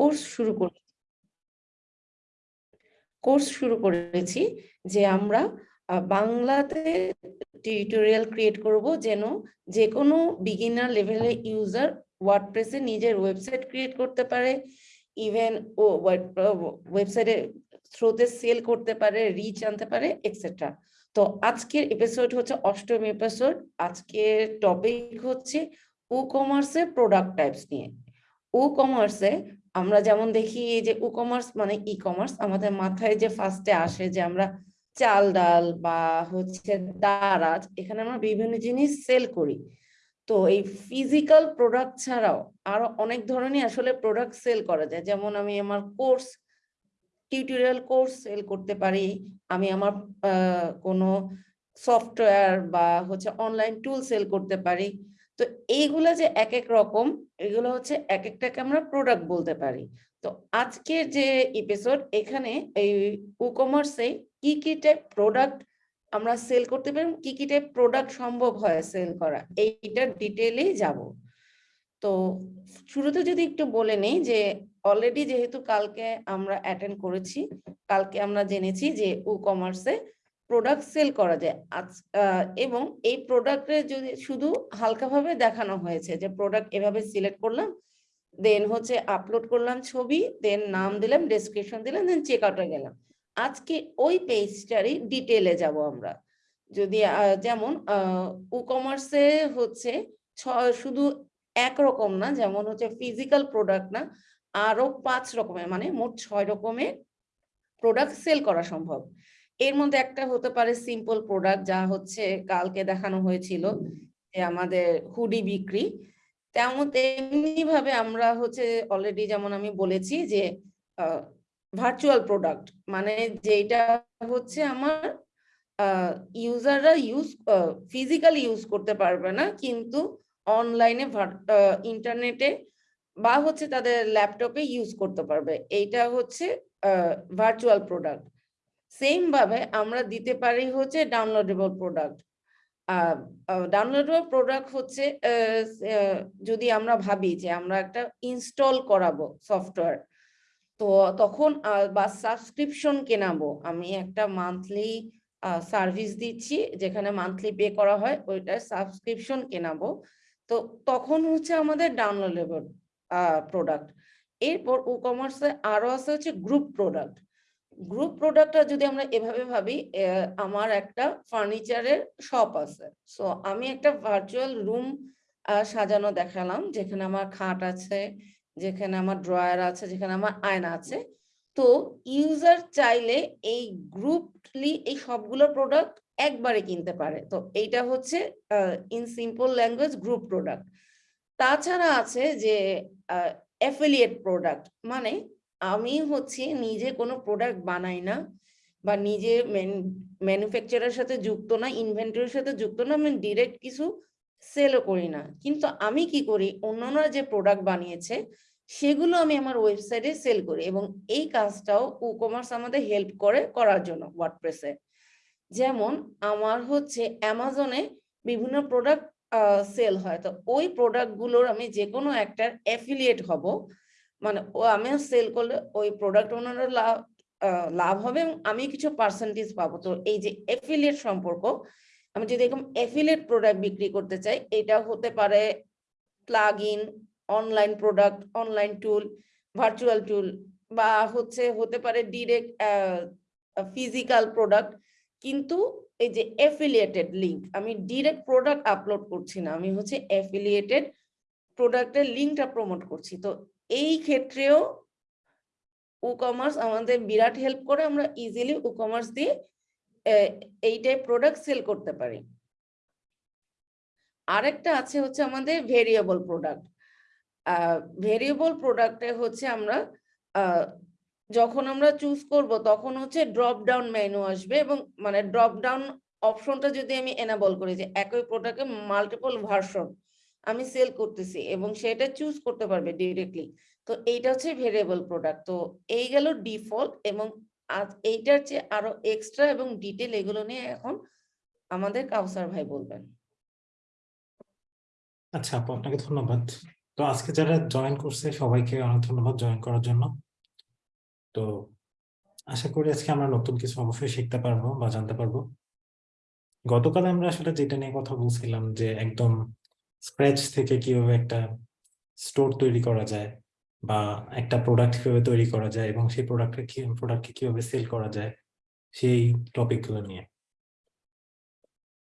Course শুরু করে course শুরু করেছি যে আমরা বাংলাতে টিউটোরিয়াল ক্রিয়েট করব যেন যে কোনো বিগিনার লেভেলের ইউজার ওয়ার্ডপ্রেসে নিজের ওয়েবসাইট ক্রিয়েট করতে পারে ইভেন ও ওয়েবসাইটে থ্রোতে সেল করতে পারে রিচ আনতে পারে এক্সেট্রা তো আজকের এপিসোড হচ্ছে অষ্টম এপিসোড আজকের টপিক হচ্ছে ও কমার্সের প্রোডাক্ট টাইপস নিয়ে। ও কমার্সে আমরা যেমন দেখি যে ই কমার্স মানে ই কমার্স আমাদের মাথায় যে ফার্স্টে আসে যে আমরা চাল ডাল বা হচ্ছে দারাজ এখানে আমরা বিভিন্ন জিনিস সেল করি। তো এই ফিজিক্যাল প্রোডাক্ট ছাড়াও আরও অনেক ধরনের আসলে প্রোডাক্ট সেল করা যায়। যেমন আমি আমার কোর্স টিউটোরিয়াল কোর্স সেল করতে পারি। আমি আমার কোনো সফটওয়্যার বা হচ্ছে অনলাইন টুল সেল করতে পারি। তো এইগুলা যে এক এক রকম এগুলো হচ্ছে এক একটাকে আমরা প্রোডাক্ট বলতে পারি। তো আজকের যে এপিসোড এখানে এই কমার্সে কি কি টাইপ প্রোডাক্ট আমরা সেল করতে পারি, কি কি টাইপ প্রোডাক্ট সম্ভব হয় সেল করা, এইটার ডিটেলেই যাব। তো শুরুতে যদি একটু বলে নেই যে অলরেডি যেহেতু কালকে আমরা অ্যাটেন্ড করেছি, কালকে আমরা জেনেছি যে ই কমার্সে প্রোডাক্ট সেল করা যায়। এবং এই প্রোডাক্টে যদি শুধু হালকাভাবে দেখানো হয়েছে যে প্রোডাক্ট এভাবে সিলেক্ট করলাম দেন হচ্ছে আপলোড করলাম ছবি দেন নাম দিলাম ডেসক্রিপশন দিলাম দেন চেক আউটে গেলাম। আজকে ওই পেজটারই ডিটেলে যাব আমরা। যদি যেমন ই কমার্সে হচ্ছে শুধু একরকম না, যেমন হচ্ছে ফিজিক্যাল প্রোডাক্ট না, আরও পাঁচ রকমের মানে মোট ছয় রকমের প্রোডাক্ট সেল করা সম্ভব। এর মধ্যে একটা হতে পারে সিম্পল প্রোডাক্ট যা হচ্ছে কালকে দেখানো হয়েছিল যে আমাদের হুডি বিক্রি। তেমন তেমনি ভাবে আমরা হচ্ছে অলরেডি যেমন আমি বলেছি যে ভার্চুয়াল প্রোডাক্ট মানে যেটা হচ্ছে আমার ইউজাররা ইউজ ফিজিক্যাল ইউজ করতে পারবে না কিন্তু অনলাইনে ইন্টারনেটে বা হচ্ছে তাদের ল্যাপটপে ইউজ করতে পারবে। এইটা হচ্ছে ভার্চুয়াল প্রোডাক্ট সেম ভাবে আমরা দিতে পারি হচ্ছে ডাউনলোডেবল প্রোডাক্ট ডাউনলোডেবল প্রোডাক্ট হচ্ছে যদি আমরা ভাবি যে আমরা একটা ইনস্টল করাবো সফটওয়্যার তো তখন বা সাবস্ক্রিপশন কেনাবো। আমি একটা মান্থলি সার্ভিস দিচ্ছি, যেখানে মান্থলি পে করা হয়, ওইটার সাবস্ক্রিপশন কেনাবো। তো তখন হচ্ছে আমাদের ডাউনলোডেবল প্রোডাক্ট এরপর ই কমার্সে আরও আছে হচ্ছে গ্রুপ প্রোডাক্ট গ্রুপ প্রোডাক্টটা যদি আমরা এভাবে ভাবি আমার একটা ফার্নিচারের শপ আছে। সো আমি একটা ভার্চুয়াল রুম সাজানো দেখালাম, যেখানে আমার খাট আছে, যেখানে আমার ড্রয়ার আছে, যেখানে আমার আয়না আছে। তো ইউজার চাইলে এই গ্রুপলি এই সবগুলো প্রোডাক্ট একবারে কিনতে পারে। তো, এইটা হচ্ছে in simple language group product তাছাড়া আছে যে অ্যাফিলিয়েট প্রোডাক্ট মানে আমি হচ্ছে নিজে কোনো প্রোডাক্ট বানাই না বা নিজে ম্যানুফ্যাকচারের সাথে যুক্ত না ইনভেন্টরির সাথে যুক্ত না, আমি ডিরেক্ট কিছু সেলও করি না। কিন্তু আমি কি করি? অন্যান্যরা যে প্রোডাক্ট বানিয়েছে, সেগুলো আমি আমার ওয়েবসাইটে সেল করি এবং এই কাজটাও ই কমার্স আমাদের হেল্প করে করার জন্য ওয়ার্ডপ্রেসে যেমন আমার হচ্ছে অ্যামাজনে বিভিন্ন প্রোডাক্ট সেল হয়। তো ওই প্রোডাক্টগুলোর আমি যে কোনো একটার অ্যাফিলিয়েট হব। মানে ও আমি সেল করলে ওই প্রোডাক্ট ওনারা লাভ লাভ হবে এবং আমি কিছু পার্সেন্টেজ পাবো। তো এই যে এফিলিয়েট সম্পর্ক, আমি যদি এরকম এফিলিয়েট প্রোডাক্ট বিক্রি করতে চাই, এটা হতে পারে plug in online product online tool virtual tool বা হচ্ছে, হতে পারে ডিরেক্ট ফিজিক্যাল প্রোডাক্ট কিন্তু এই যে এফিলিয়েটেড লিঙ্ক আমি ডিরেক্ট প্রোডাক্ট আপলোড করছি না, আমি হচ্ছে এফিলিয়েটেড প্রোডাক্টের লিঙ্কটা প্রমোট করছি। তো এই ক্ষেত্রেও ই কমার্স আমাদের বিরাট হেল্প করে, আমরা ইজিলি ই কমার্স দিয়ে এই টাইপ প্রোডাক্ট সেল করতে পারি। আরেকটা আছে হচ্ছে আমাদের ভেরিয়েবল প্রোডাক্ট ভেরিয়েবল প্রোডাক্টে হচ্ছে আমরা যখন আমরা চুজ করব, তখন হচ্ছে ড্রপ ডাউন মেনু আসবে এবং মানে ড্রপ ডাউন অপশনটা যদি আমি এনাবল করি যে একই প্রোডাক্টে মাল্টিপল ভার্সন আমি সেল করতেছি এবং সেটা চুজ করতে পারবে ডিরেক্টলি তো এইটা হচ্ছে ভেরিয়েবল প্রোডাক্ট তো এই গেল ডিফল্ট এবং এইটার চেয়ে আরও এক্সট্রা এবং ডিটেল এগুলো নিয়ে এখন আমাদের কাউসার ভাই বলবেন। আচ্ছা আপু, আপনাকে ধন্যবাদ। তো আজকে যারা জয়েন করছে, সবাইকে অনেক ধন্যবাদ জয়েন করার জন্য। তো আশা করি আজকে আমরা নতুন কিছু অবশ্যই শিখতে পারব বা জানতে পারব। গতকাল আমরা আসলে যেটা নিয়ে কথা বলছিলাম যে একদম স্ক্র্যাচ থেকে কীভাবে একটা স্টোর তৈরি করা যায় বা একটা প্রোডাক্ট কীভাবে তৈরি করা যায় এবং সেই প্রোডাক্টকে কি প্রোডাক্টকে কীভাবে সেল করা যায়, সেই টপিকগুলো নিয়ে।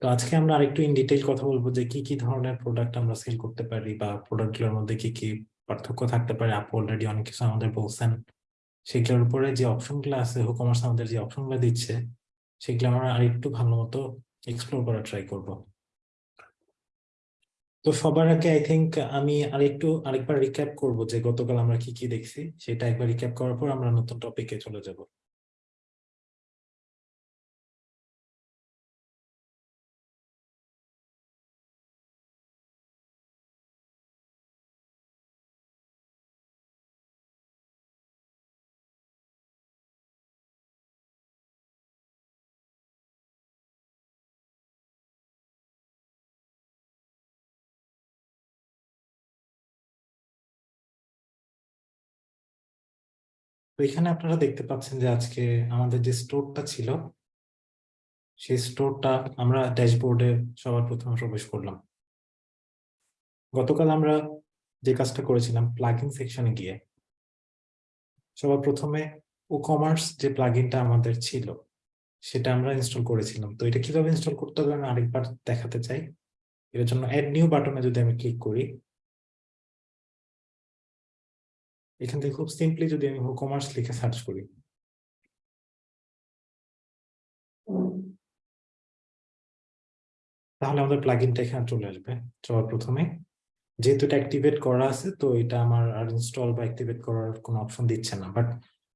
তো আজকে আমরা আরেকটু ইন ডিটেইল কথা বলব যে কি কি ধরনের প্রোডাক্ট আমরা সেল করতে পারি বা প্রোডাক্টগুলোর মধ্যে কি কি পার্থক্য থাকতে পারে। আপু অলরেডি অনেক কিছু আমাদের বলছেন। সেগুলোর উপরে যে অপশনগুলো আছে হুকমার্স আমাদের যে অপশনগুলো দিচ্ছে, সেগুলো আমরা আরেকটু ভালো মতো এক্সপ্লোর করার ট্রাই করব। তো সবার আগে আই থিঙ্ক আমি আরেকটু, আরেকবার রিক্যাপ করব যে গতকাল আমরা কি কি দেখছি, সেটা একবার রিক্যাপ করার পর আমরা নতুন টপিকে চলে যাব। তো এখানে আপনারা দেখতে পাচ্ছেন যে আজকে আমাদের যে স্টোরটা ছিল, সেই স্টোরটা আমরা ড্যাশবোর্ডে সবার প্রথমে প্রবেশ করলাম। গতকাল আমরা যে কাজটা করেছিলাম প্লাগইন সেকশনে গিয়ে সবার প্রথমে ও কমার্স যে প্লাগইনটা আমাদের ছিল, সেটা আমরা ইনস্টল করেছিলাম। তো এটা কীভাবে ইনস্টল করতে হবে আমি আরেকবার দেখাতে চাই। এর জন্য অ্যাড নিউ বাটনে যদি আমি ক্লিক করি এখান থেকে খুব সিম্পলি যদি আমি কমার্স লিখে সার্চ করি। তাহলে আমাদের প্লাগইনটা এখানে চলে আসবে। সবার প্রথমে। যেহেতু এটা অ্যাক্টিভেট করা আছে, তো এটা আমার আর ইনস্টল বা অ্যাক্টিভেট করার কোনো অপশন দিচ্ছে না। বাট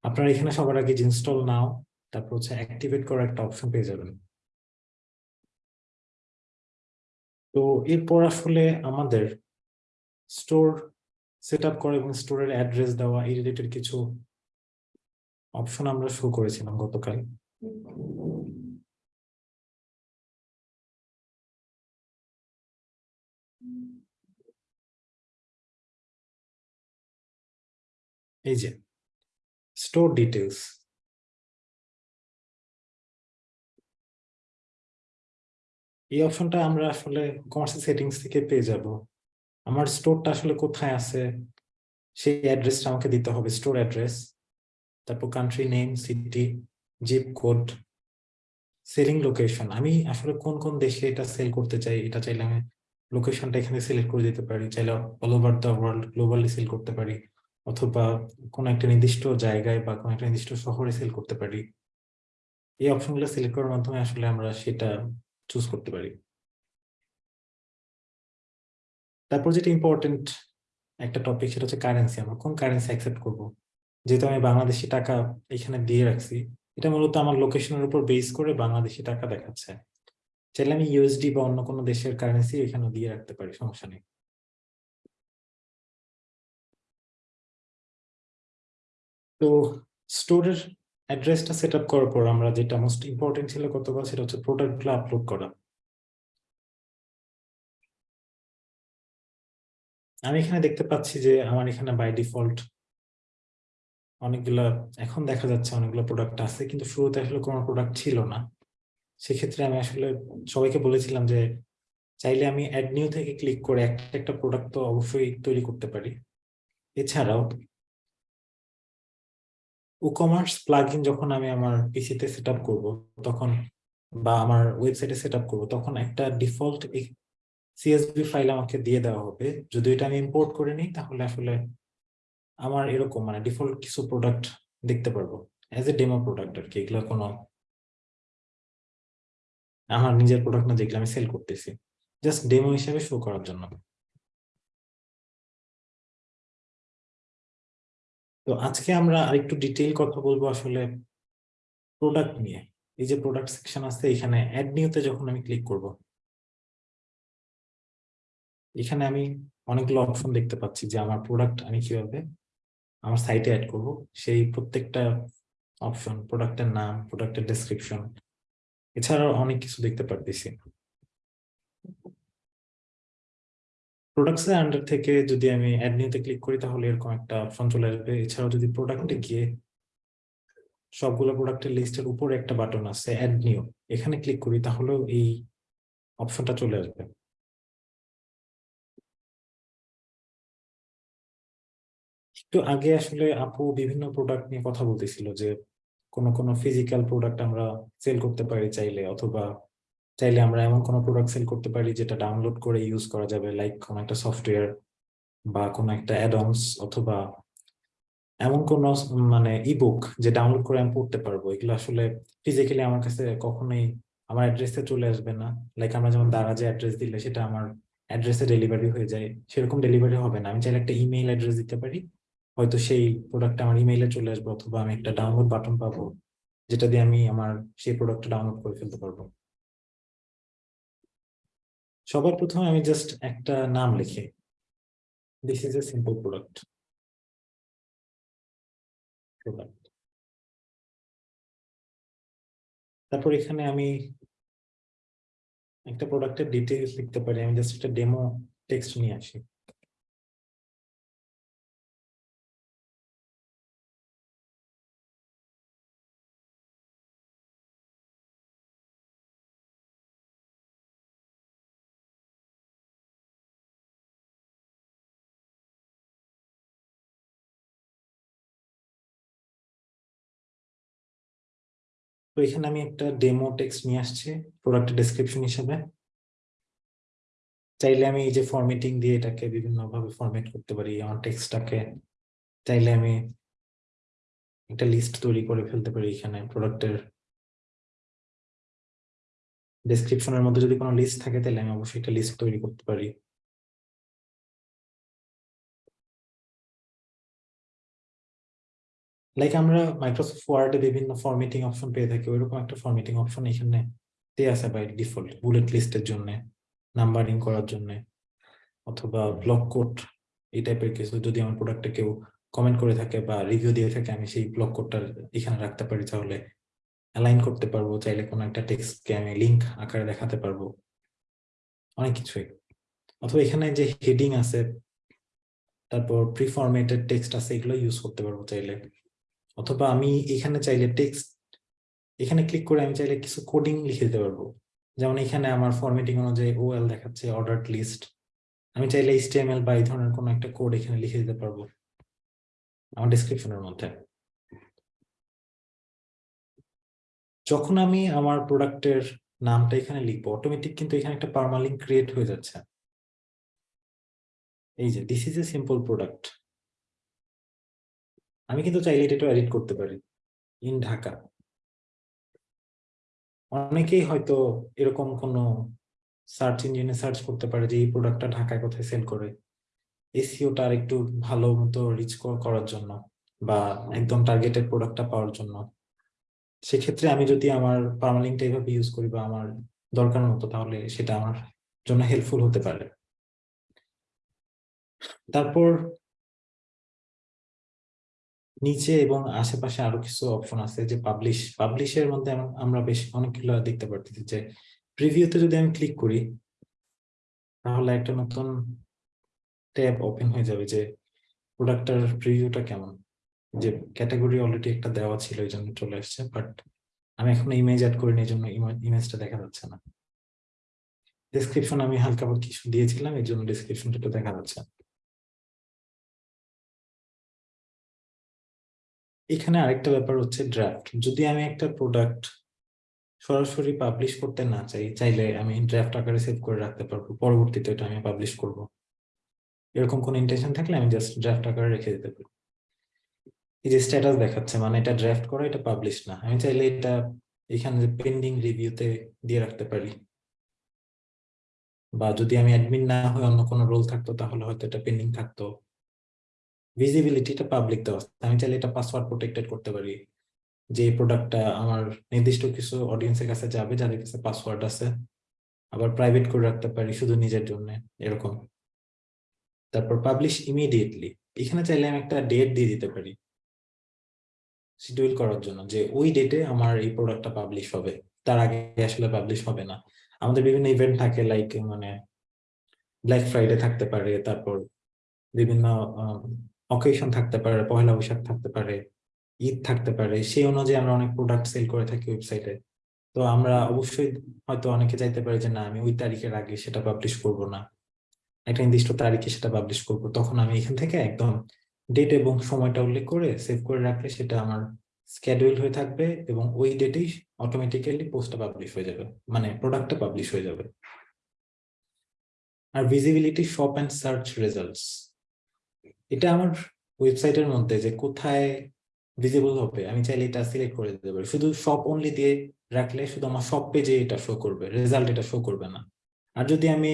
আপনারা এখানে সবার আগে ইনস্টল নাও, তারপর হচ্ছে অ্যাক্টিভেট করার একটা অপশন পেয়ে যাবেন। তো এরপর আসলে আমাদের স্টোর সেট আপ করা এবং স্টোরের অ্যাড্রেস দেওয়া, এই রিলেটেড কিছু অপশন আমরা শো করেছিলাম গতকাল। এই যে স্টোর ডিটেলস এই অপশনটা আমরা আসলে কমার্সিয়াল সেটিংস থেকে পেয়ে যাব। আমার স্টোরটা আসলে কোথায় আছে? সেই অ্যাড্রেসটা আমাকে দিতে হবে স্টোর অ্যাড্রেস তারপর country name city zip code selling location আমি আসলে কোন কোন দেশে এটা সেল করতে চাই, এটা চাইলে আমি লোকেশনটা এখানে সিলেক্ট করে দিতে পারি। চাইলে all over the world globally sell করতে পারি, অথবা কোন একটা নির্দিষ্ট জায়গায় বা কোন একটা নির্দিষ্ট শহরে সেল করতে পারি। এই অপশনগুলো সিলেক্ট করার মাধ্যমে আসলে আমরা সেটা চুজ করতে পারি। তারপর যেটা ইম্পর্টেন্ট একটা টপিক সেটা হচ্ছে কারেন্সি আমরা কোন কারেন্সি অ্যাকসেপ্ট করব? যেহেতু আমি বাংলাদেশি টাকা এখানে দিয়ে রাখছি, এটা মূলত আমার লোকেশনের উপর বেস করে বাংলাদেশি টাকা দেখাচ্ছে। চাইলে আমি ইউএসডি বা অন্য কোনো দেশের কারেন্সি এখানে দিয়ে রাখতে পারি, সমস্যা নেই। তো স্টোরের অ্যাড্রেসটা সেট আপ করার পর আমরা যেটা মোস্ট ইম্পর্টেন্ট ছিল গতকাল সেটা হচ্ছে প্রোডাক্টগুলো আপলোড করা। আমি এখানে দেখতে পাচ্ছি যে আমার এখানে বাই ডিফল্ট অনেকগুলা, এখন দেখা যাচ্ছে অনেকগুলো প্রোডাক্ট আছে, কিন্তু শুরুতে আসলে কোনো প্রোডাক্ট ছিল না। সেক্ষেত্রে আমি আসলে সবাইকে বলেছিলাম যে চাইলে আমি অ্যাড নিউ থেকে ক্লিক করে একটা একটা প্রোডাক্ট তো অবশ্যই তৈরি করতে পারি। এছাড়াও ই কমার্স প্লাগইন যখন আমি আমার পিসিতে সেট আপ করব, তখন বা আমার ওয়েবসাইটে সেট আপ করব, তখন একটা ডিফল্ট সিএসভি ফাইল আমাকে দিয়ে দেওয়া হবে। যদি এটা আমি ইম্পোর্ট করে নিই, তাহলে আসলে আমার এরকম মানে ডিফল্ট কিছু প্রোডাক্ট দেখতে পারব। অ্যাজ এ ডেমো প্রোডাক্ট আর কি, এগুলো কোনো আমার নিজের প্রোডাক্ট না যেগুলো আমি সেল করতেছি। জাস্ট ডেমো হিসেবে শো করার জন্য। তো আজকে আমরা আরেকটু ডিটেইল কথা বলব আসলে প্রোডাক্ট নিয়ে। এই যে প্রোডাক্ট সেকশন আছে, এখানে অ্যাড নিউতে যখন আমি ক্লিক করব এখানে আমি অনেকগুলো অপশন দেখতে পাচ্ছি যে আমার প্রোডাক্ট আমি কীভাবে আমার সাইটে অ্যাড করব। সেই প্রত্যেকটা অপশন প্রোডাক্টের নাম প্রোডাক্টের ডেসক্রিপশন এছাড়াও অনেক কিছু দেখতে পারতেছি। প্রোডাক্টস এর আন্ডার থেকে যদি আমি অ্যাড নিউতে ক্লিক করি, তাহলে এরকম একটা অপশন চলে আসবে। এছাড়াও যদি প্রোডাক্টে গিয়ে সবগুলো প্রোডাক্টের লিস্টের উপরে একটা বাটন আছে অ্যাড নিউ এখানে ক্লিক করি, তাহলেও এই অপশনটা চলে আসবে। একটু আগে আসলে আপু বিভিন্ন প্রোডাক্ট নিয়ে কথা বলতেছিল যে কোন কোন ফিজিক্যাল প্রোডাক্ট আমরা সেল করতে পারি চাইলে, অথবা চাইলে আমরা এমন কোনো প্রোডাক্ট সেল করতে পারি যেটা ডাউনলোড করে ইউজ করা যাবে লাইক কোন একটা সফটওয়্যার বা কোন একটা অ্যাডমস অথবা এমন কোন মানে ইবুক যে ডাউনলোড করে আমি পড়তে পারব। এগুলো আসলে ফিজিক্যালি আমার কাছে কখনোই আমার অ্যাড্রেসে চলে আসবে না। লাইক আমরা যেমন দ্বারা যে অ্যাড্রেস দিলে সেটা আমার অ্যাড্রেসে ডেলিভারি হয়ে যায়। সেরকম ডেলিভারি হবে না। আমি চাইলে একটা ইমেইল অ্যাড্রেস দিতে পারি। হয়তো সেই প্রোডাক্টটা আমার ইমেইলে চলে আসবে অথবা আমি একটা ডাউনলোড বাটন পাবো, যেটা দিয়ে আমি আমার সেই প্রোডাক্টটা ডাউনলোড করে ফেলতে পারব। সবার প্রথমে আমি জাস্ট একটা নাম লিখি। This is a simple product product তারপর এখানে আমি একটা প্রোডাক্টের ডিটেলস লিখতে পারি, আমি জাস্ট একটা ডেমো টেক্সট নিয়ে আসি। এখানে আমি একটা ডেমো টেক্সট নিয়ে আসছি প্রোডাক্টের ডেসক্রিপশন হিসেবে। চাইলে আমি এই যে ফরম্যাটিং দিয়ে এটাকে বিভিন্ন ভাবে ফরম্যাট করতে পারি, আমার টেক্সটটাকে চাইলে আমি একটা লিস্ট তৈরি করে ফেলতে পারি এখানে প্রোডাক্টের ডেসক্রিপশনের মধ্যে যদি কোনো লিস্ট থাকে, তাহলে আমি অবশ্যই একটা লিস্ট তৈরি করতে পারি। লাইক আমরা মাইক্রোসফট ওয়ার্ডে বিভিন্ন ফরম্যাটিং অপশন পেয়ে থাকি, ওইরকম একটা ফরম্যাটিং অপশন এখানে দেওয়া আছে বাই ডিফল্ট বুলেট লিস্টের জন্য নাম্বারিং করার জন্য, অথবা ব্লক কোড এই টাইপের কিছু। যদি আমার প্রোডাক্টে কেউ কমেন্ট করে থাকে বা রিভিউ দিয়ে থাকে, আমি সেই ব্লক কোডটা এখানে রাখতে পারি, তাহলে অ্যালাইন করতে পারব। চাইলে কোনো একটা টেক্সটকে আমি লিঙ্ক আকারে দেখাতে পারব। অনেক কিছুই। অথবা এখানে যে হেডিং আছে, তারপর প্রিফরমেটেড টেক্সট আছে, এগুলো ইউজ করতে পারব চাইলে। অথবা আমি এখানে চাইলে টেক্সট এখানে ক্লিক করে আমি চাইলে কিছু কোডিং লিখে দিতে পারব। যেমন এখানে আমার ফরম্যাটিং অনুযায়ী ওএল দেখাচ্ছে অর্ডার লিস্ট আমি চাইলে এইচটিএমএল বা এই ধরনের কোনো একটা কোড এখানে লিখে দিতে পারব। আমার ডিসক্রিপশনের মধ্যে। যখন আমি আমার প্রোডাক্টের নামটা এখানে লিখব অটোমেটিক কিন্তু এখানে একটা পারমালিঙ্ক ক্রিয়েট হয়ে যাচ্ছে। এই যে this is a simple product আমি কিন্তু চাইলে এটা এডিট করতে পারি ইন ঢাকা অনেকেই হয়তো এরকম কোন সার্চ ইঞ্জিনে সার্চ করতে পারে যে, এই প্রোডাক্টটা ঢাকায় কোথায় সেল করে? এসিওটা আর একটু ভালো মতো রিচ করার জন্য বা একদম টার্গেটেড প্রোডাক্টটা পাওয়ার জন্য। সেক্ষেত্রে আমি যদি আমার পারমালিংটা এইভাবে ইউজ করি বা আমার দরকার মতো, তাহলে সেটা আমার জন্য হেল্পফুল হতে পারে। তারপর নিচে এবং আশেপাশে আরও কিছু অপশন আছে যে পাবলিশ পাবলিশের মধ্যে আমরা বেশ অনেকগুলো দেখতে পারতেছি যে প্রিভিউতে যদি আমি ক্লিক করি, তাহলে একটা নতুন ট্যাব ওপেন হয়ে যাবে যে প্রোডাক্টটার প্রিভিউটা কেমন? যে ক্যাটাগরি অলরেডি একটা দেওয়া ছিল, এই জন্য চলে আসছে বাট আমি এখন ইমেজ অ্যাড করিনি, এই জন্য ইমেজটা দেখা যাচ্ছে না। ডিসক্রিপশন আমি হালকা কিছু দিয়েছিলাম, এই জন্য ডিসক্রিপশনটা দেখা যাচ্ছে এখানে আরেকটা ব্যাপার হচ্ছে ড্রাফট যদি আমি একটা প্রোডাক্ট সরাসরি পাবলিশ করতে না চাই, চাইলে আমি ড্রাফট আকারে সেভ করে রাখতে পারব। পরবর্তীতে এটা আমি পাবলিশ করব। এরকম কোন ইন্টেনশন থাকলে আমি জাস্ট ড্রাফট আকারে রেখে দিতে পারি। এই যে স্ট্যাটাস দেখাচ্ছে মানে এটা ড্রাফট করা, এটা পাবলিশ না। আমি চাইলে এটা এখানে পেন্ডিং রিভিউতে দিয়ে রাখতে পারি। বা যদি আমি অ্যাডমিন না হয়ে অন্য কোনো রোল থাকতো, তাহলে হয়তো এটা পেন্ডিং থাকতো। ভিজিবিলিটিটা পাবলিক দেওয়া। আমি চাইলে এটা পাসওয়ার্ড প্রোটেক্টেড করতে পারি। যে প্রোডাক্টটা আমার নির্দিষ্ট কিছু অডিয়েন্সের কাছে যাবে, যাদের কাছে পাসওয়ার্ড আছে, আবার প্রাইভেট করে রাখতে পারি শুধু নিজের জন্য, এরকম। তারপর পাবলিশ ইমিডিয়েটলি এখানে চাইলে আমি একটা ডেট দিয়ে দিতে পারি। শিডিউল করার জন্য যে ওই ডেটে আমার এই প্রোডাক্টটা পাবলিশ হবে। তার আগে আসলে পাবলিশ হবে না। আমাদের বিভিন্ন ইভেন্ট থাকে লাইক মানে ব্ল্যাক ফ্রাইডে থাকতে পারে, তারপর বিভিন্ন অকেশন থাকতে পারে পয়লা বৈশাখ থাকতে পারে, ঈদ থাকতে পারে, সেই অনুযায়ী আমরা অনেক প্রোডাক্ট সেল করে থাকি ওয়েবসাইটে তো আমরা অবশ্যই হয়তো অনেকে চাইতে পারি যে, না, আমি ওই তারিখের আগে সেটা পাবলিশ করব না। একটা নির্দিষ্ট তারিখে সেটা পাবলিশ করব। তখন আমি এখান থেকে একদম ডেট এবং সময়টা উল্লেখ করে সেভ করে রাখলে সেটা আমার স্কেডিউল হয়ে থাকবে এবং ওই ডেটেই অটোমেটিক্যালি পোস্টটা পাবলিশ হয়ে যাবে মানে প্রোডাক্টটা পাবলিশ হয়ে যাবে। আর visibility shop and search results এটা আমার ওয়েবসাইটের মধ্যে যে কোথায় ভিজিবল হবে, আমি চাইলে এটা সিলেক্ট করে দিতে পারি। শুধু শপ অনলি দিয়ে রাখলে শুধু আমার শপ পেজে এটা শো করবে রেজাল্ট এটা শো করবে না। আর যদি আমি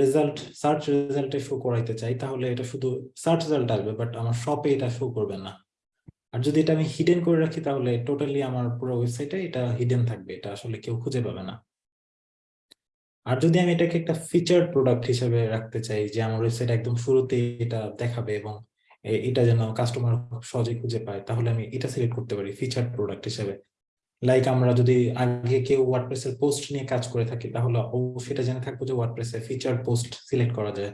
রেজাল্ট সার্চ রেজাল্টে শো করাইতে চাই, তাহলে এটা শুধু সার্চ রেজাল্ট আসবে বাট আমার শপে এটা শো করবে না। আর যদি এটা আমি হিডেন করে রাখি, তাহলে টোটালি আমার পুরো ওয়েবসাইটে এটা হিডেন থাকবে, এটা আসলে কেউ খুঁজে পাবে না। আর যদি আমি এটাকে একটা ফিচার প্রোডাক্ট হিসেবে রাখতে চাই, যে আমার ওয়েবসাইট একদম শুরুতে এটা দেখাবে এবং এটা যেন কাস্টমার সহজে খুঁজে পায়, তাহলে আমি এটা সিলেক্ট করতে পারি ফিচার প্রোডাক্ট হিসেবে। লাইক আমরা যদি আগে কেউ ওয়ার্ডপ্রেস এর পোস্ট নিয়ে কাজ করে থাকি, তাহলে অবশ্যই এটা জেনে থাকব যে ওয়ার্ডপ্রেস এর ফিচার পোস্ট সিলেক্ট করা যায়।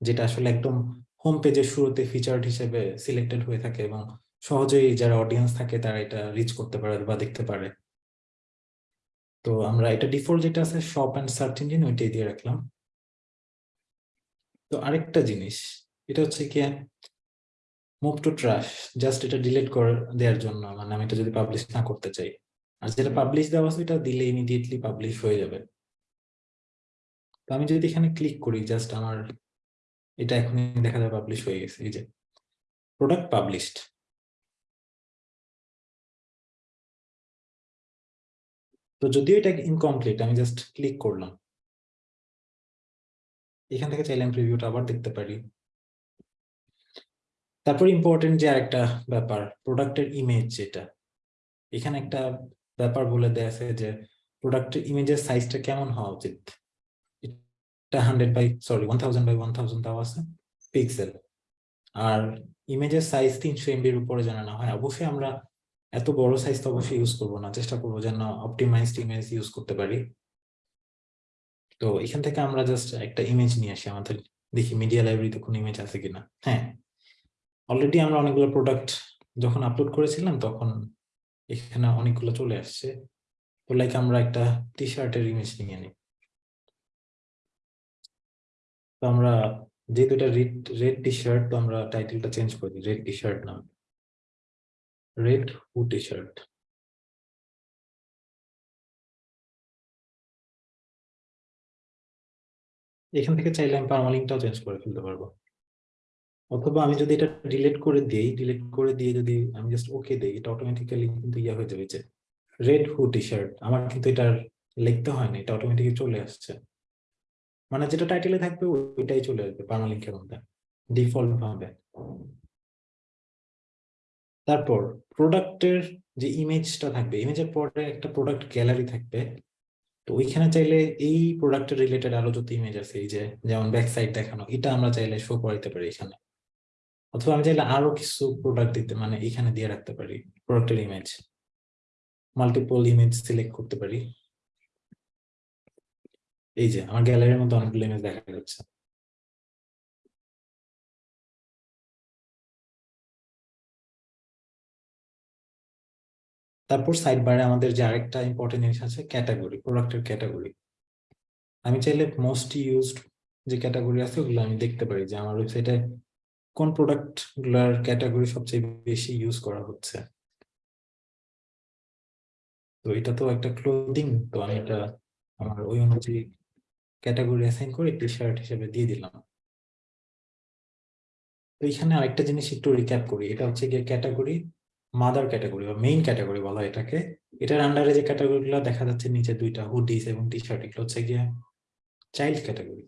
যেটা আসলে একদম হোম পেজের শুরুতে ফিচার্ড হিসেবে সিলেক্টেড হয়ে থাকে এবং সহজেই যারা অডিয়েন্স থাকে তারা এটা রিচ করতে পারে বা দেখতে পারে। তো আমরা এটা ডিফল্ট যেটা আছে শপ অ্যান্ড সার্চ ইঞ্জিন ওইটাই দিয়ে রাখলাম। তো আরেকটা জিনিস, এটা হচ্ছে কি মুভ টু ট্রাশ জাস্ট এটা ডিলিট করে দেওয়ার জন্য মানে আমি এটা যদি পাবলিশ না করতে চাই। আর যেটা পাবলিশ দেওয়া আছে এটা দিলে ইমিডিয়েটলি পাবলিশ হয়ে যাবে। তো আমি যদি এখানে ক্লিক করি জাস্ট আমার, এটা এখনই দেখা যায় পাবলিশ হয়ে গেছে, এই যে প্রোডাক্ট পাবলিশড তো যদিও এটা ইনকমপ্লিট আমি জাস্ট ক্লিক করলাম। এখান থেকে চাইলে আমি প্রিভিউটা আবার দেখতে পারি। তারপর ইম্পর্টেন্ট যে আরেকটা ব্যাপার প্রোডাক্টের ইমেজ যেটা। এখানে একটা ব্যাপার বলে দেয়া আছে যে প্রোডাক্টের ইমেজের সাইজটা কেমন হওয়া উচিত? এটা hundred by sorry one thousand by one thousand দেওয়া আছে পিক্সেল আর ইমেজের সাইজ তিনশো এমবির উপরে যেন না হয়, অবশ্যই আমরা এত বড় সাইজ তো অবশ্যই ইউজ করব না। চেষ্টা করব যেন অপটিমাইজড ইমেজ ইউজ করতে পারি। তো এখান থেকে আমরা জাস্ট একটা ইমেজ নিয়ে আসি আমাদের। দেখি মিডিয়া লাইব্রেরিতে কোনো ইমেজ আছে কিনা। হ্যাঁ। অলরেডি আমরা অনেকগুলো প্রোডাক্ট যখন আপলোড করেছিলাম, তখন এখানে অনেকগুলো চলে আসছে। তো লাইক আমরা একটা টি শার্টের ইমেজ নিয়ে নিই। তো আমরা যেহেতু এটা রেড রেড টি শার্ট তো আমরা টাইটেলটা চেঞ্জ করে দিই। রেড টি শার্ট নাম। হু টি শার্ট এখান থেকে চাইলে আমি পারমালিংটাও চেঞ্জ করে ফেলতে পারব। অথবা আমি যদি এটা ডিলিট করে দিই ডিলিট করে দিয়ে যদি আমি জাস্ট ওকে দিই, এটা অটোমেটিক্যালি কিন্তু ইয়া হয়ে যাবে রেড হু টি শার্ট আমার কিন্তু এটা লিখতে হয় না এটা অটোমেটিক্যালি চলে আসছে। মানে যেটা টাইটেলে থাকবে, ওইটাই চলে আসবে পারমালিংকের মধ্যে ডিফল্ট ভাবে। তারপর প্রোডাক্টের যে ইমেজটা থাকবে ইমেজের পরে একটা প্রোডাক্ট গ্যালারি থাকবে, তো ওইখানে চাইলে এই প্রোডাক্টের রিলেটেড আরও যত ইমেজ আছে, এই যে যেমন ব্যাক সাইড দেখানো, এটা আমরা চাইলে শো করাইতে পারি এখানে। অথবা আমি চাইলে আরও কিছু প্রোডাক্ট দিতে মানে এখানে দিয়ে রাখতে পারি প্রোডাক্টের ইমেজ মাল্টিপল ইমেজ সিলেক্ট করতে পারি। এই যে, আমার গ্যালারির মধ্যে অনেকগুলো ইমেজ দেখা যাচ্ছে। তারপর সাইড বারে আমাদের যে আরেকটা ইম্পর্টেন্ট জিনিস আছে ক্যাটাগরি প্রোডাক্টের ক্যাটাগরি আমি চাইলে মোস্ট ইউজড যে ক্যাটাগরি আছে, ওগুলো আমি দেখতে পারি যে আমার ওয়েবসাইটে কোন প্রোডাক্টগুলার ক্যাটাগরি সবচেয়ে বেশি ইউজ করা হচ্ছে। তো এটা তো একটা ক্লোদিং তো আমি এটা আমার ওই অনুযায়ী ক্যাটাগরি অ্যাসাইন করে টি শার্ট হিসেবে দিয়ে দিলাম। তো এখানে আরেকটা জিনিস একটু রিক্যাপ করি, এটা হচ্ছে গিয়ে ক্যাটাগরি মাদার ক্যাটাগরি বা মেইন ক্যাটাগরি বলা এটাকে। এটার আন্ডারে যে ক্যাটাগরি গুলো দেখা যাচ্ছে, নিচে দুইটা হুডিস এবং টি শার্ট এগুলো হচ্ছে গিয়ে চাইল্ড ক্যাটাগরি